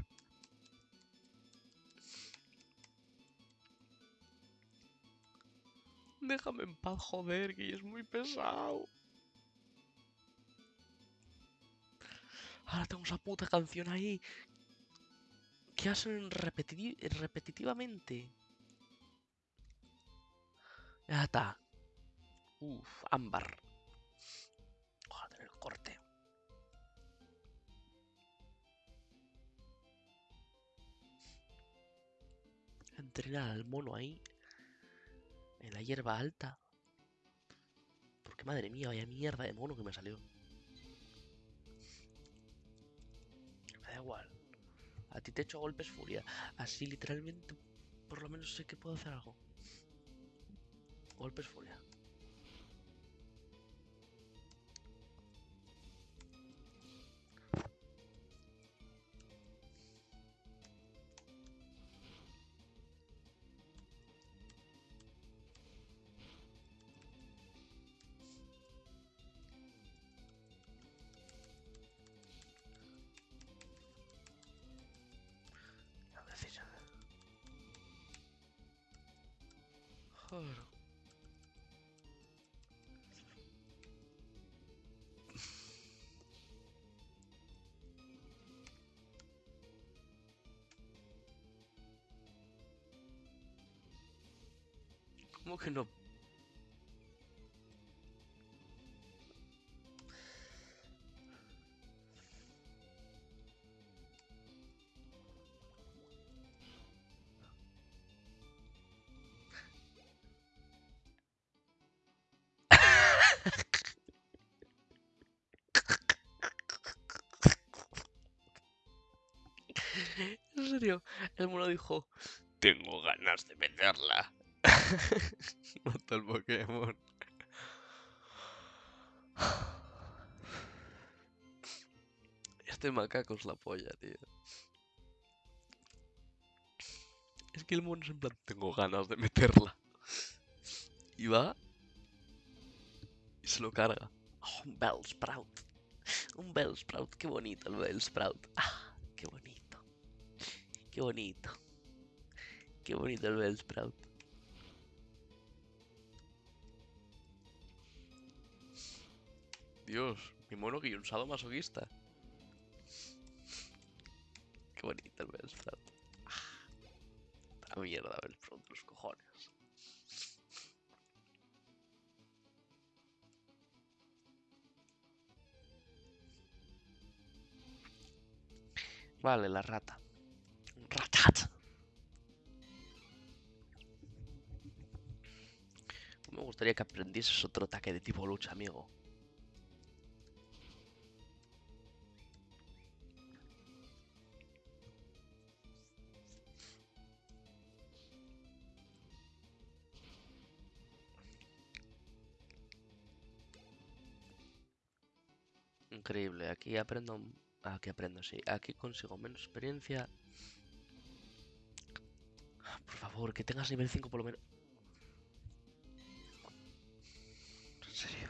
Déjame en paz, joder, que es muy pesado. Ahora tengo esa puta canción ahí. Que hacen repetiti- repetitivamente. Ya está. Uf, ámbar. Joder, el corte. Entrenar al mono ahí. En la hierba alta. Porque madre mía, vaya mierda de mono que me salió. Igual. A ti te echo golpes furia. Así literalmente, por lo menos sé que puedo hacer algo. Golpes furia. No? En serio, el mono dijo, tengo ganas de meterla. Mata el Pokémon. Este macaco es la polla, tío. Es que el mono es en plan, tengo ganas de meterla. Y va y se lo carga. Oh, un Bellsprout. Un Bellsprout, qué bonito el Bellsprout. Ah, qué bonito. Qué bonito. Qué bonito el Bellsprout. Dios, mi mono que un sado masoquista. Qué bonito el. Ah, la mierda, Bellsprout, los cojones. Vale, la rata. Ratat. Me gustaría que aprendieses otro ataque de tipo lucha, amigo. Increíble, aquí aprendo... Aquí aprendo, sí. Aquí consigo menos experiencia. Por favor, que tengas nivel 5 por lo menos. En serio.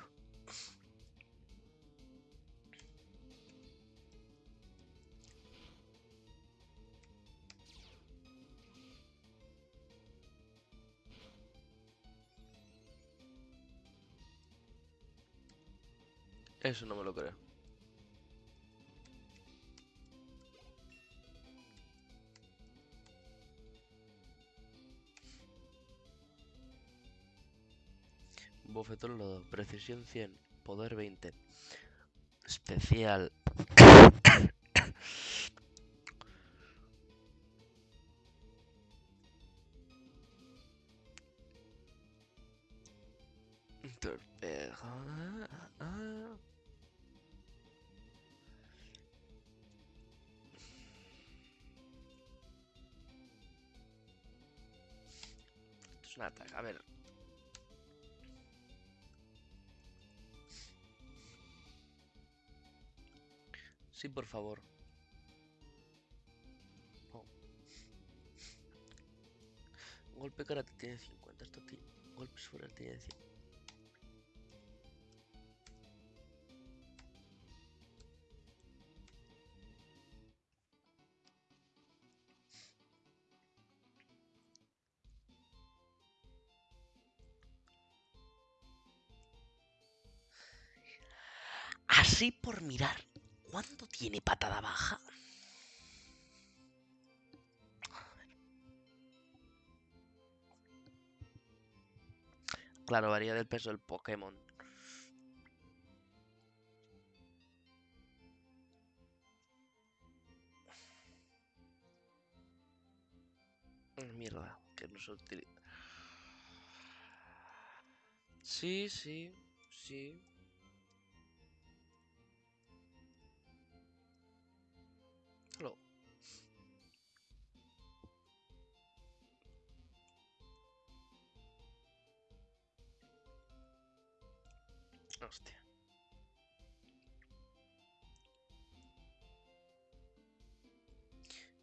Eso no me lo creo. Precisión 100, poder 20. Especial. Sí, por favor. Oh. Golpe karate tiene 50, esto tiene... Golpes fuera tiene 100. Así por mirar, ¿cuánto tiene patada baja? Claro, varía del peso del Pokémon. Mierda, que no se. Sí, sí, sí. Hostia.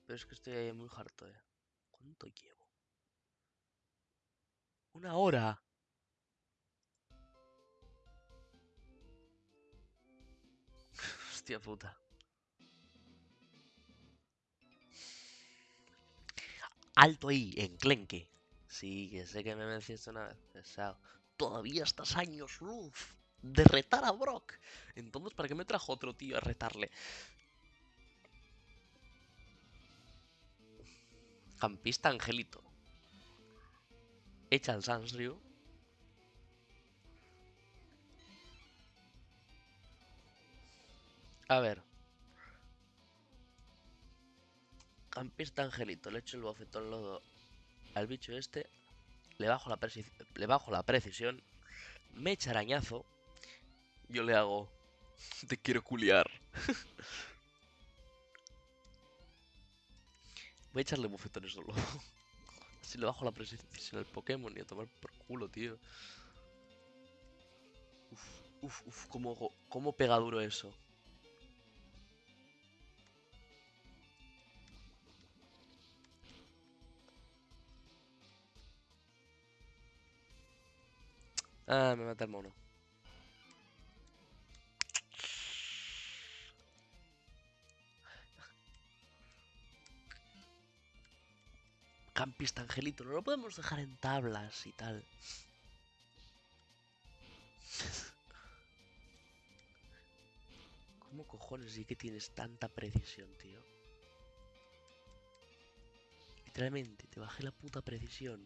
Pero es que estoy ahí muy harto, eh. ¿Cuánto llevo? Una hora. Hostia puta. Alto ahí, enclenque. Sí, que sé que me mencionaste una vez. Pesado. Todavía estás años luz de retar a Brock. Entonces, ¿para qué me trajo otro tío a retarle? Campista Angelito. Echa el Sansryu. A ver. Campista Angelito. Le echo el bofetón lodo al bicho este. Le bajo la, le bajo la precisión. Me echa arañazo. Yo le hago... Te quiero culiar. Voy a echarle bofetones solo. Así le bajo la precisión al Pokémon y a tomar por culo, tío. Uf, uf, uf, cómo, cómo pega duro eso. Ah, me mata el mono. Campista Angelito, no lo podemos dejar en tablas y tal. ¿Cómo cojones y que tienes tanta precisión, tío? Literalmente, te bajé la puta precisión.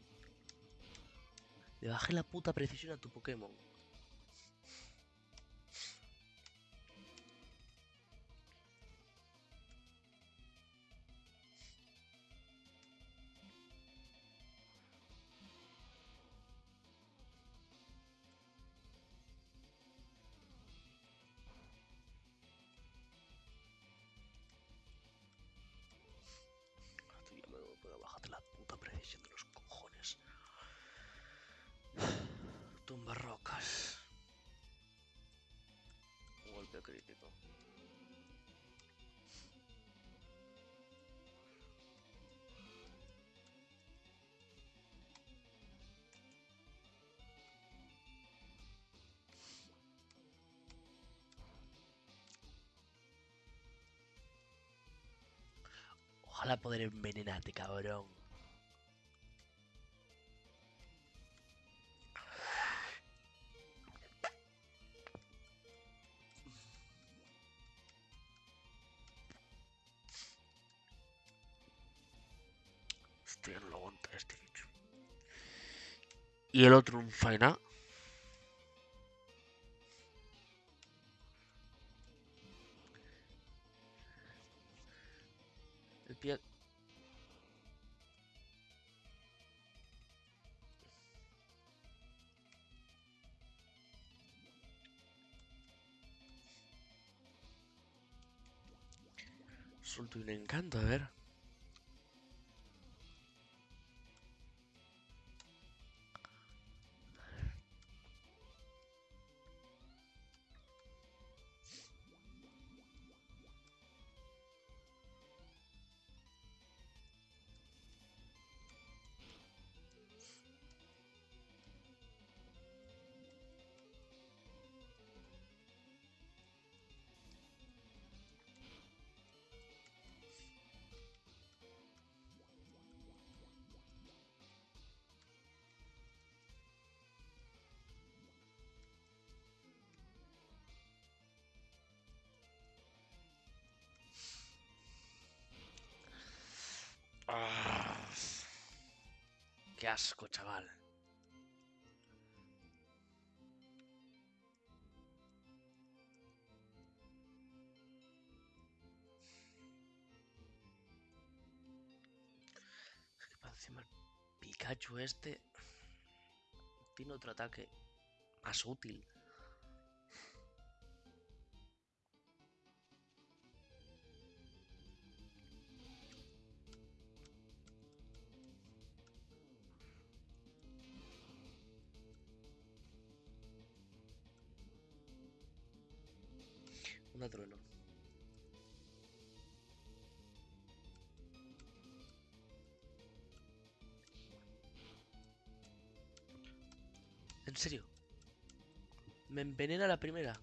Le bajé la puta precisión a tu Pokémon. Ojalá poder envenenarte, cabrón. Estoy no lo este. Y el otro un faena. Un encanto, a ver. Qué asco, chaval. encima el Pikachu este tiene otro ataque más útil. Envenena la primera.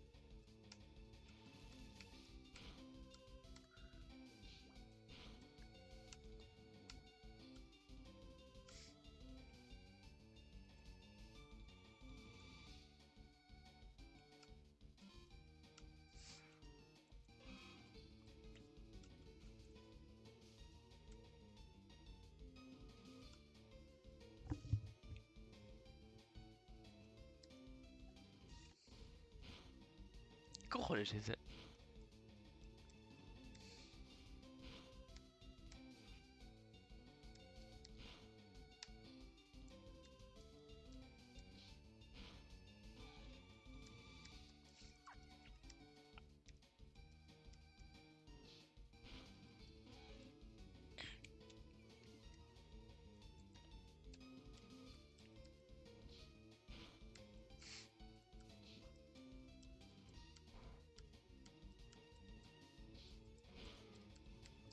Cojones dice?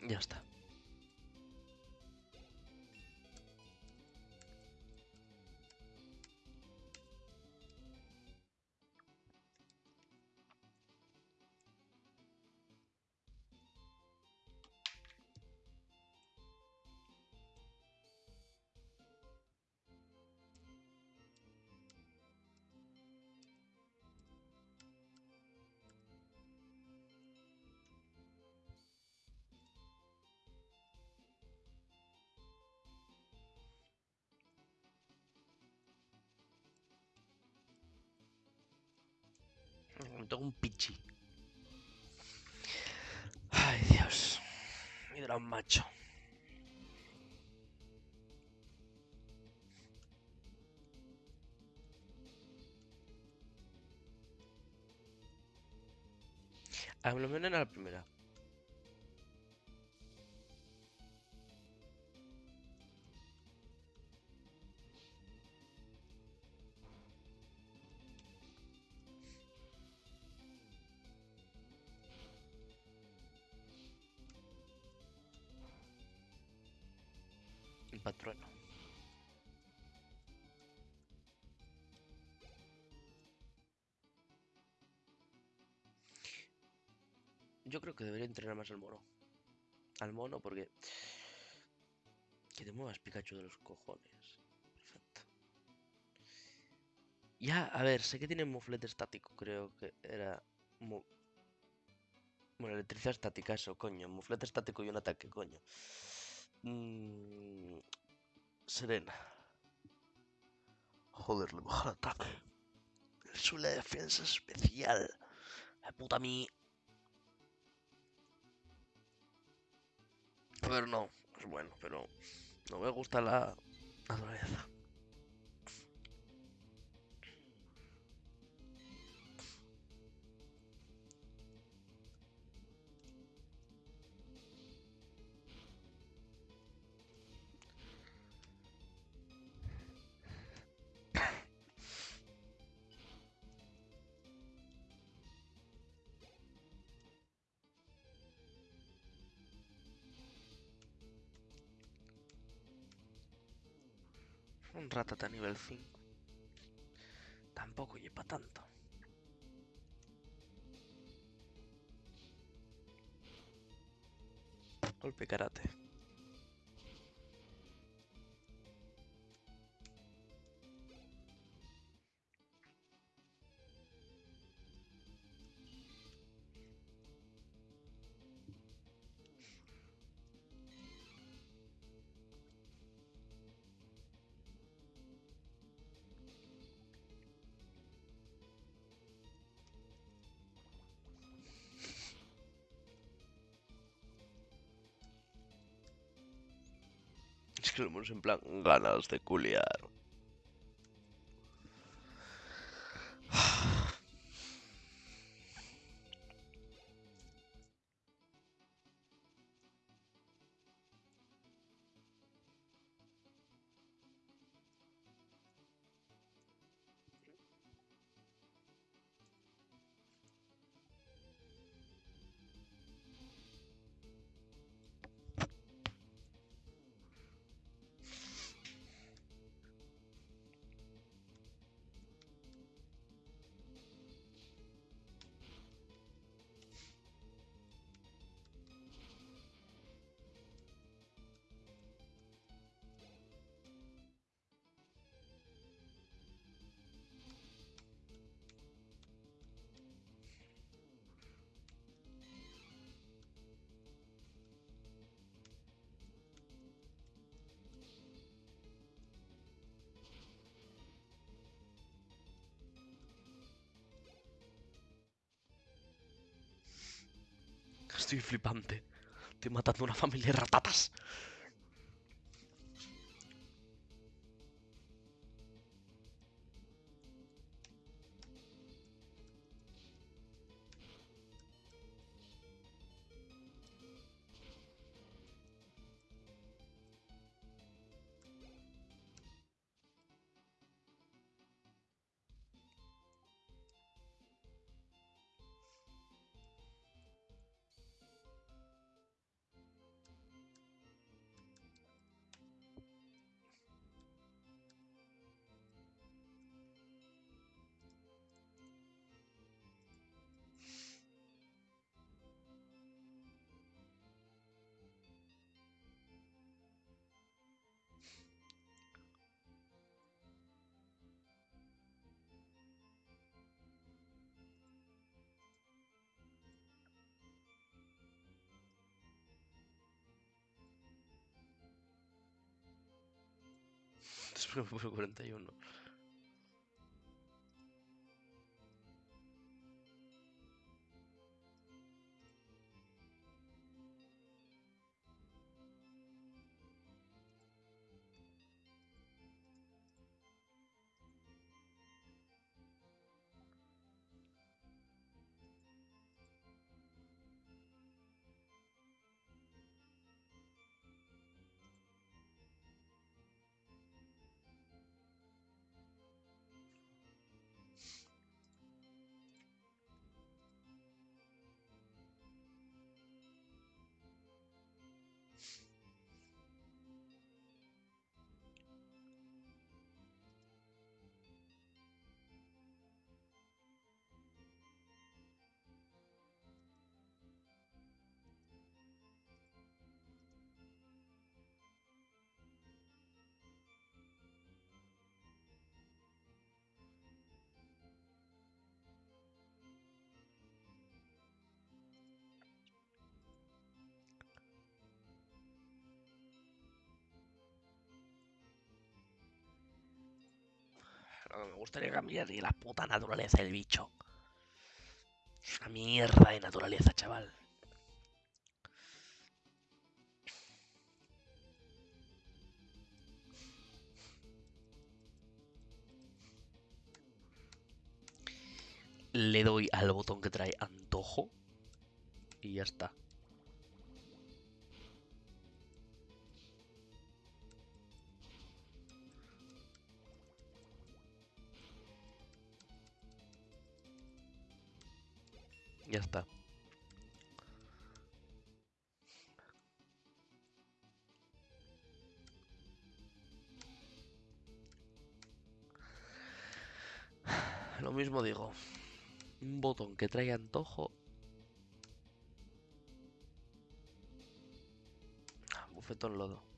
Ya está. Un pichi. Ay, Dios. Mi gran macho. A lo menos era la primera. Yo creo que debería entrenar más al mono. Al mono porque... Que te muevas Pikachu de los cojones. Perfecto. Ya, a ver, sé que tiene muflete estático, creo que era... Bueno, electricidad estática, eso, coño. Muflete estático y un ataque, coño. Mm, Serena. Joder, le baja el ataque. Sube la defensa especial. La puta mi. Ver, no. Es bueno, pero no me gusta la naturaleza. Ratata nivel 5. Tampoco lleva tanto. Golpe karate. Que lo hemos en plan ganas de culiar. Estoy flipante. Estoy matando una familia de ratatas. 41. Me gustaría cambiar ni la puta naturaleza del bicho. Es una mierda de naturaleza, chaval. Le doy al botón que trae antojo y ya está. Ya está. Lo mismo digo. Un botón que trae antojo. Ah, Bufetón lodo.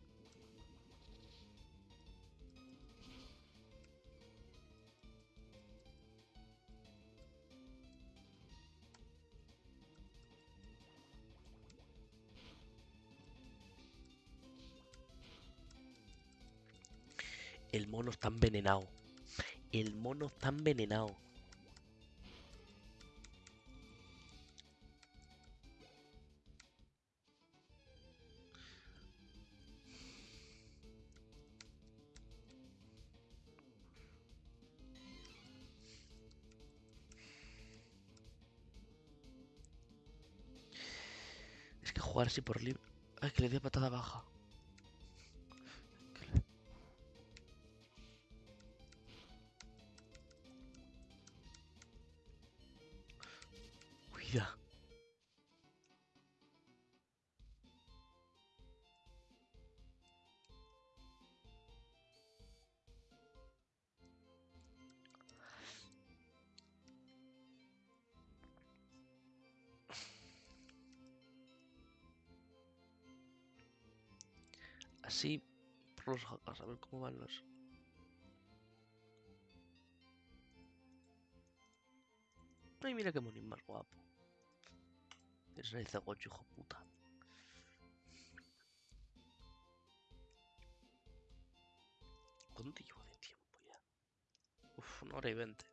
Mono está envenenado. El mono está envenenado. Es que jugar así por libre. Ay, que le dé patada baja. Así por los hackers, a ver cómo van los. Ay, mira qué monín más guapo. Es el cegocho, hijo puta. ¿Cuánto llevo de tiempo ya? Uf, una hora y veinte.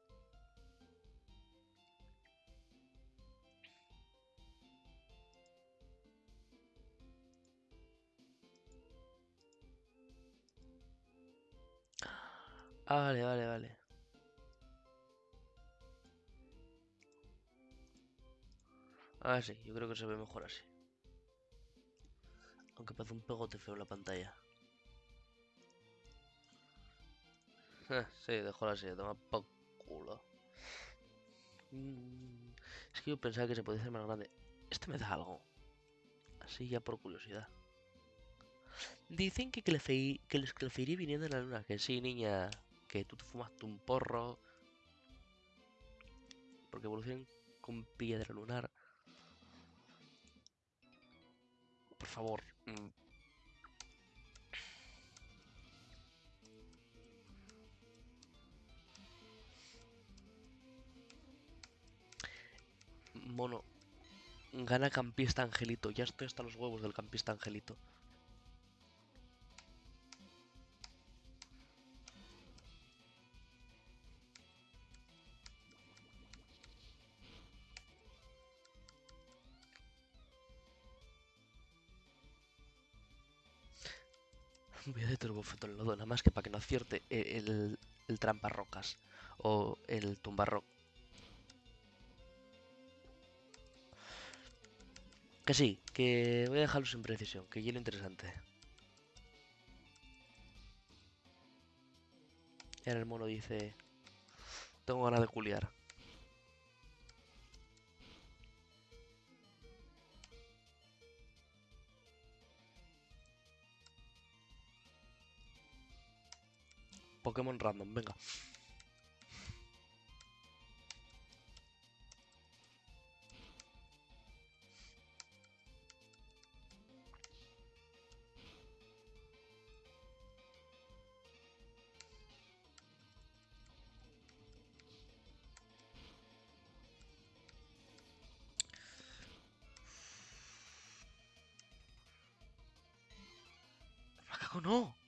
Ah, vale, vale, vale. Ah, sí, yo creo que se ve mejor así. Aunque parece un pegote feo la pantalla. Eh, sí, dejo así, toma por culo. Mm, es que yo pensaba que se podía hacer más grande. Este me da algo. Así ya por curiosidad. Dicen que, que les Clefairy viniendo de la luna. Que sí, niña. Que tú te fumaste un porro. Porque evolucionan con piedra lunar. Por favor. mm. Mono. Gana campista Angelito. Ya estoy hasta los huevos del campista Angelito. De turbofeto el lodo, nada más que para que no acierte e- el, el trampa rocas o el tumbarro. Que sí, que voy a dejarlo sin precisión, que lleno interesante. Y ahora el mono dice... Tengo ganas de culiar. Pokémon random, venga. ¡Macaco no!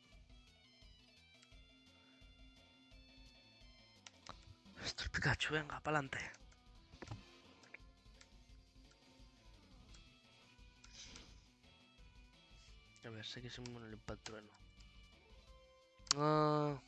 Venga, pa'lante. A ver, sé que es un el impactrueno. Ah.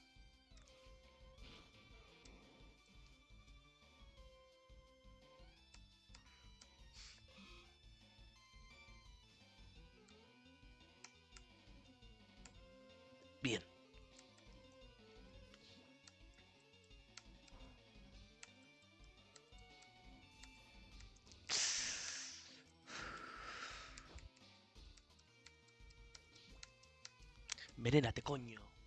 Venénate, coño.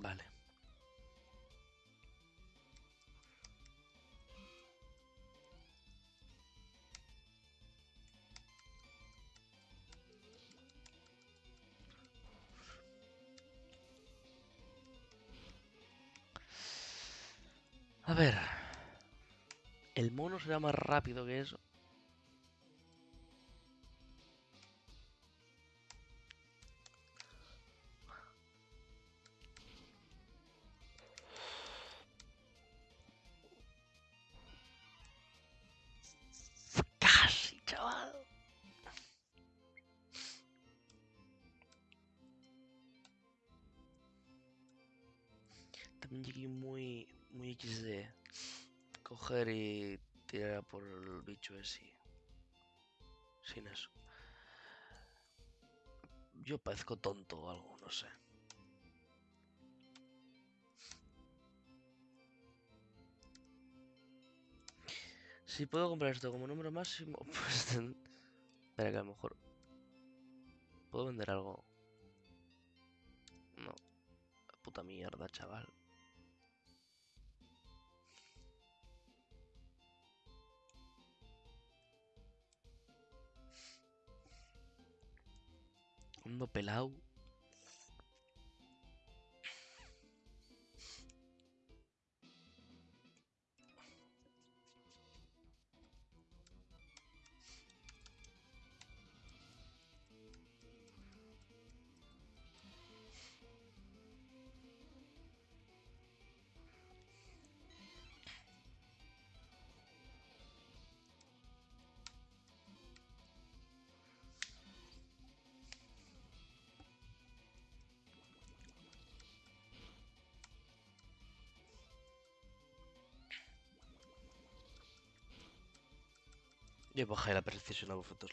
Vale. A ver. El mono será más rápido que eso. Y tirar por el bicho ese. Sin eso. Yo parezco tonto o algo, no sé. Si puedo comprar esto como número máximo, pues Espera que a lo mejor... ¿Puedo vender algo? No. Puta mierda, chaval. Mundo pelado. Yo bajé la precisión a vosotros.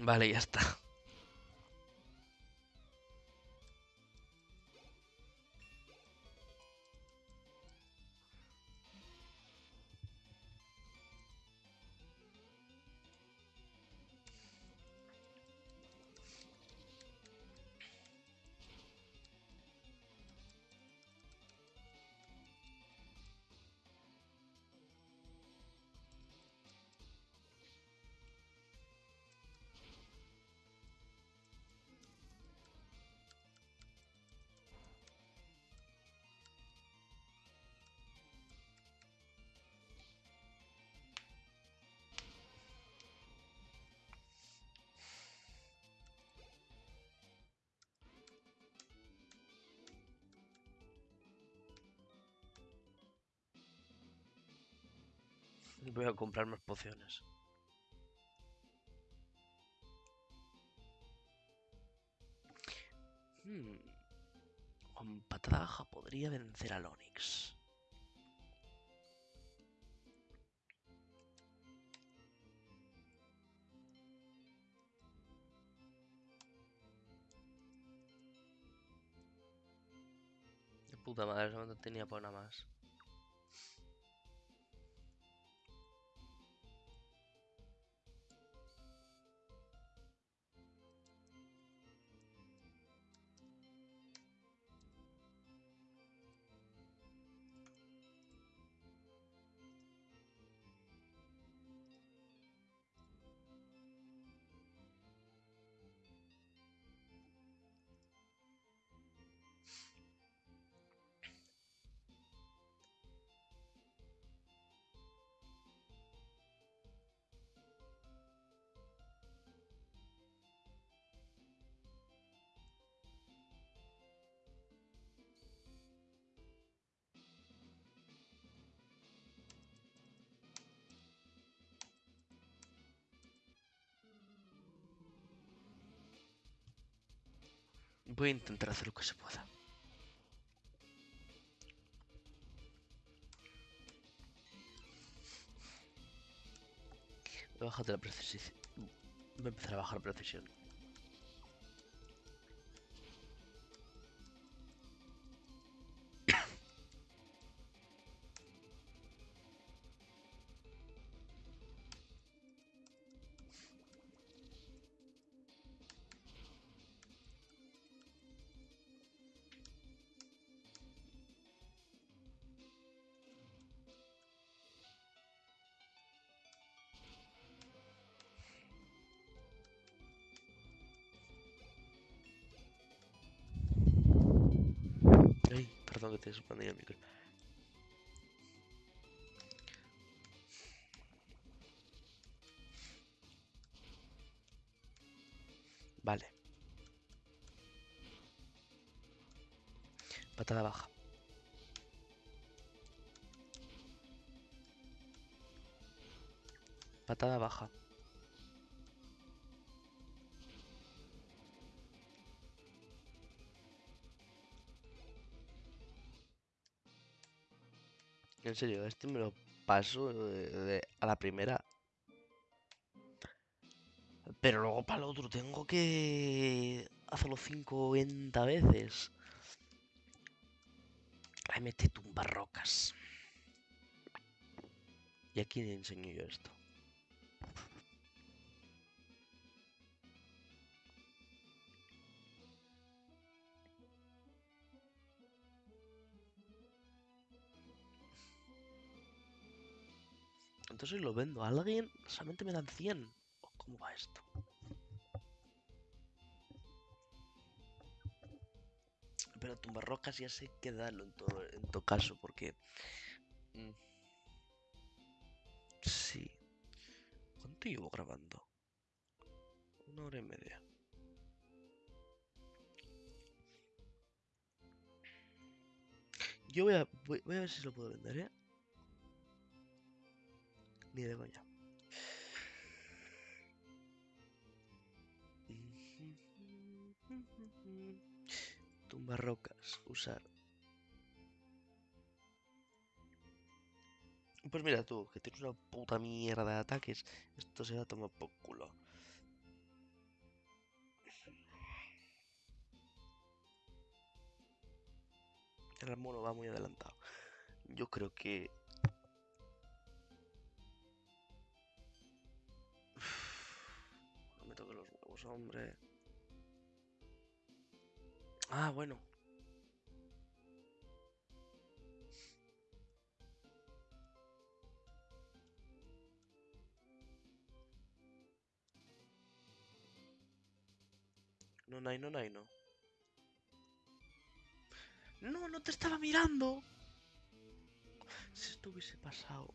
Vale, ya está. Voy a comprar más pociones. Hmm. Con patada baja podría vencer al Onix. De puta madre, no tenía por nada más. Voy a intentar hacer lo que se pueda. Voy a la precisión. Voy a empezar a bajar la precisión. Expandí el micro. Vale. Patada baja. Patada baja. En serio, este me lo paso a la primera. Pero luego para el otro tengo que hacerlo 50 veces. Ay, mete tumba rocas. ¿Y a quién enseño yo esto? Entonces lo vendo a alguien, solamente me dan 100. ¿O ¿Cómo va esto? Pero tumbarrocas ya sé que darlo en todo, en todo caso, porque... mm, Sí. ¿Cuánto llevo grabando? Una hora y media. Yo voy a, voy, voy a ver si lo puedo vender, ¿eh? Ni de coña. Tumbarrocas, usar. Pues mira tú, que tienes una puta mierda de ataques. Esto se va a tomar por culo. El mono va muy adelantado. Yo creo que... hombre. Ah, bueno. No, no, no, no, no. No, te estaba mirando. Si esto hubiese pasado.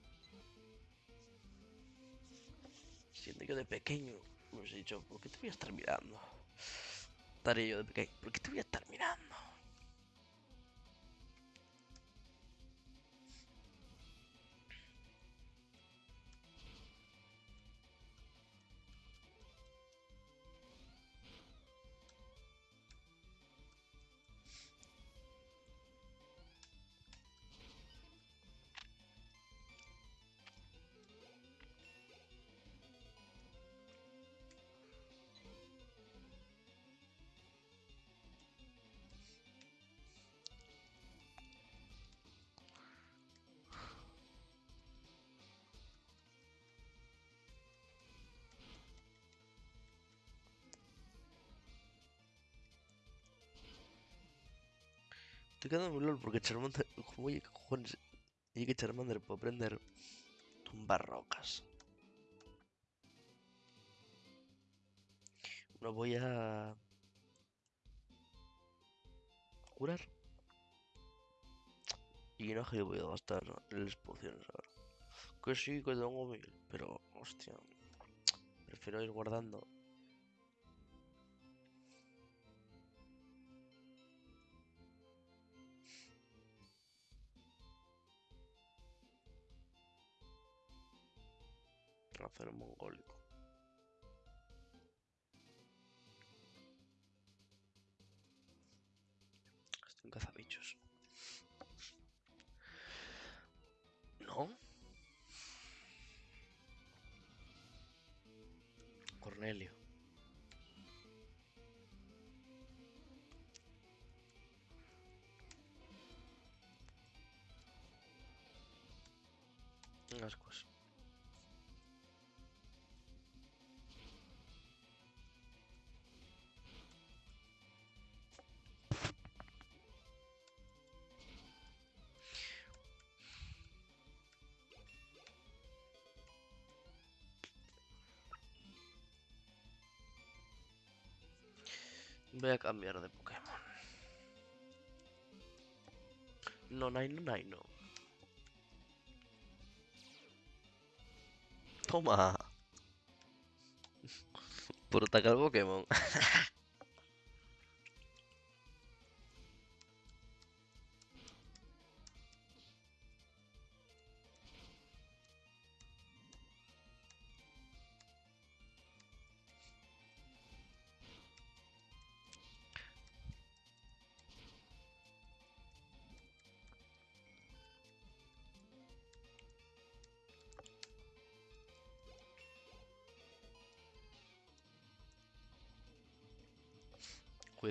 Siendo yo de pequeño, me hubiese dicho, ¿por qué te voy a estar mirando? Estaré yo de pequeño, ¿por qué te voy a estar mirando? Lol porque Charmander. Oye, ¿qué cojones? Y que Charmander puede aprender tumbar rocas. No voy a. curar. Y no que voy a gastar las pociones ahora. Que sí, que tengo mil, pero hostia. Prefiero ir guardando. Acero mongólico. Estoy en cazabichos. ¿No? Cornelio. Ascuas. Voy a cambiar de Pokémon. No, no, no, no. Toma. Por atacar Pokémon.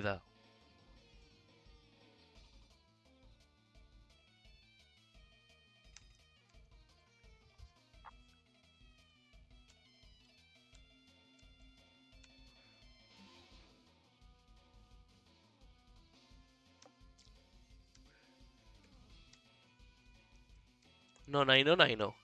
Cuidado. No, no, no, no,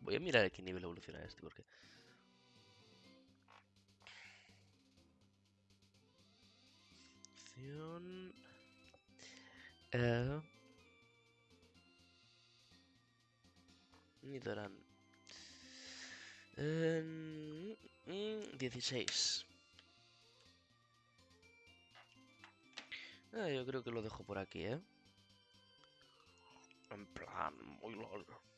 Voy a mirar a qué nivel evoluciona este, porque... Acción... Eh... Nidoran. Eh, mm, 16. Ah, yo creo que lo dejo por aquí, ¿eh? En plan, muy largo.